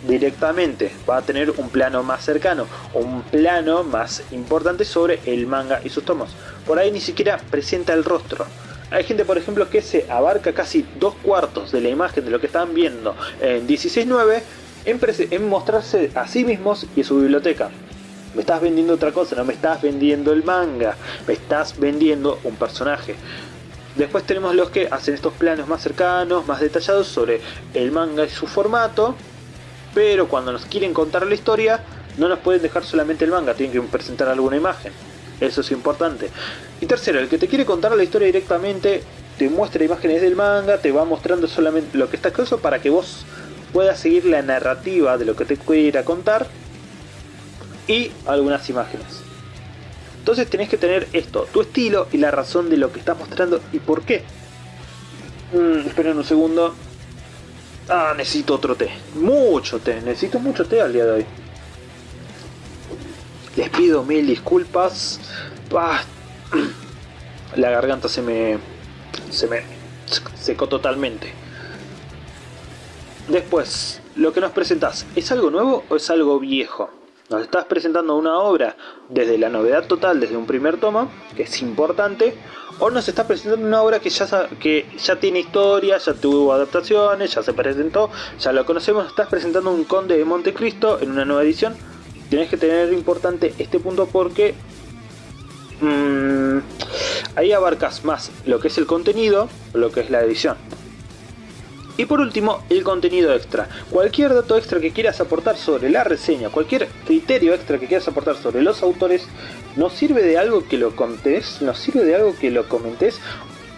directamente. Va a tener un plano más cercano, un plano más importante sobre el manga y sus tomos. Por ahí ni siquiera presenta el rostro. Hay gente, por ejemplo, que se abarca casi dos cuartos de la imagen de lo que están viendo en 16.9 en, en mostrarse a sí mismos y su biblioteca. Me estás vendiendo otra cosa, no me estás vendiendo el manga, me estás vendiendo un personaje. Después tenemos los que hacen estos planos más cercanos, más detallados sobre el manga y su formato. Pero cuando nos quieren contar la historia, no nos pueden dejar solamente el manga, tienen que presentar alguna imagen. Eso es importante. Y tercero, el que te quiere contar la historia directamente, te muestra imágenes del manga, te va mostrando solamente lo que está escrito para que vos puedas seguir la narrativa de lo que te quiera contar y algunas imágenes. Entonces tenés que tener esto, tu estilo y la razón de lo que estás mostrando y por qué. Mm, esperen un segundo. Ah, necesito otro té. Mucho té. Necesito mucho té al día de hoy. Les pido mil disculpas. Ah, la garganta se me... Se me secó totalmente. Después, lo que nos presentas, ¿es algo nuevo o es algo viejo? Nos estás presentando una obra desde la novedad total, desde un primer tomo, que es importante, o nos estás presentando una obra que ya, que ya tiene historia, ya tuvo adaptaciones, ya se presentó, ya lo conocemos, estás presentando un Conde de Montecristo en una nueva edición. Tienes que tener importante este punto porque mmm, ahí abarcas más lo que es el contenido, lo que es la edición. Y por último, el contenido extra. Cualquier dato extra que quieras aportar sobre la reseña, cualquier criterio extra que quieras aportar sobre los autores, nos sirve de algo que lo contés, nos sirve de algo que lo comentes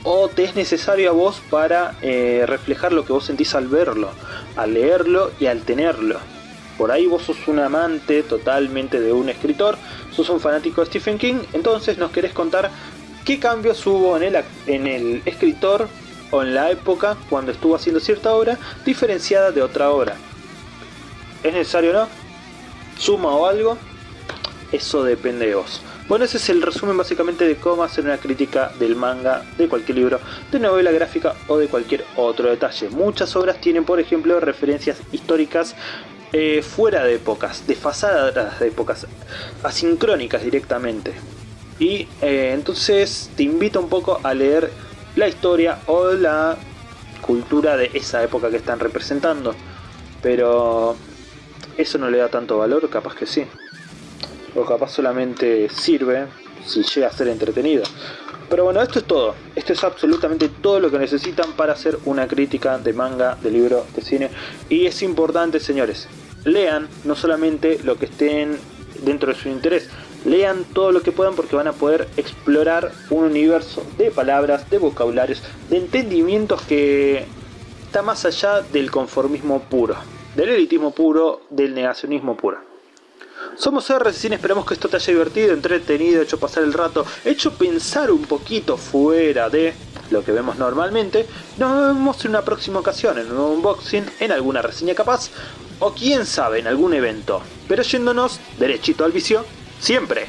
o te es necesario a vos para eh, reflejar lo que vos sentís al verlo, al leerlo y al tenerlo. Por ahí vos sos un amante totalmente de un escritor, sos un fanático de Stephen King, entonces nos querés contar qué cambios hubo en el, en el escritor o en la época cuando estuvo haciendo cierta obra diferenciada de otra obra. ¿Es necesario no? ¿Suma o algo? Eso depende de vos. Bueno, ese es el resumen básicamente de cómo hacer una crítica del manga, de cualquier libro, de novela gráfica o de cualquier otro detalle. Muchas obras tienen, por ejemplo, referencias históricas eh, fuera de épocas, desfasadas de épocas, asincrónicas directamente. Y eh, entonces te invito un poco a leer la historia o la cultura de esa época que están representando. Pero eso no le da tanto valor, capaz que sí. O capaz solamente sirve si llega a ser entretenido. Pero bueno, esto es todo. Esto es absolutamente todo lo que necesitan para hacer una crítica de manga, de libro, de cine. Y es importante, señores, lean no solamente lo que estén dentro de su interés, lean todo lo que puedan porque van a poder explorar un universo de palabras, de vocabularios, de entendimientos que está más allá del conformismo puro, del elitismo puro, del negacionismo puro. Somos RCCine, esperamos que esto te haya divertido, entretenido, hecho pasar el rato, hecho pensar un poquito fuera de lo que vemos normalmente. Nos vemos en una próxima ocasión, en un unboxing, en alguna reseña capaz, o quién sabe, en algún evento. Pero yéndonos derechito al vicio, siempre.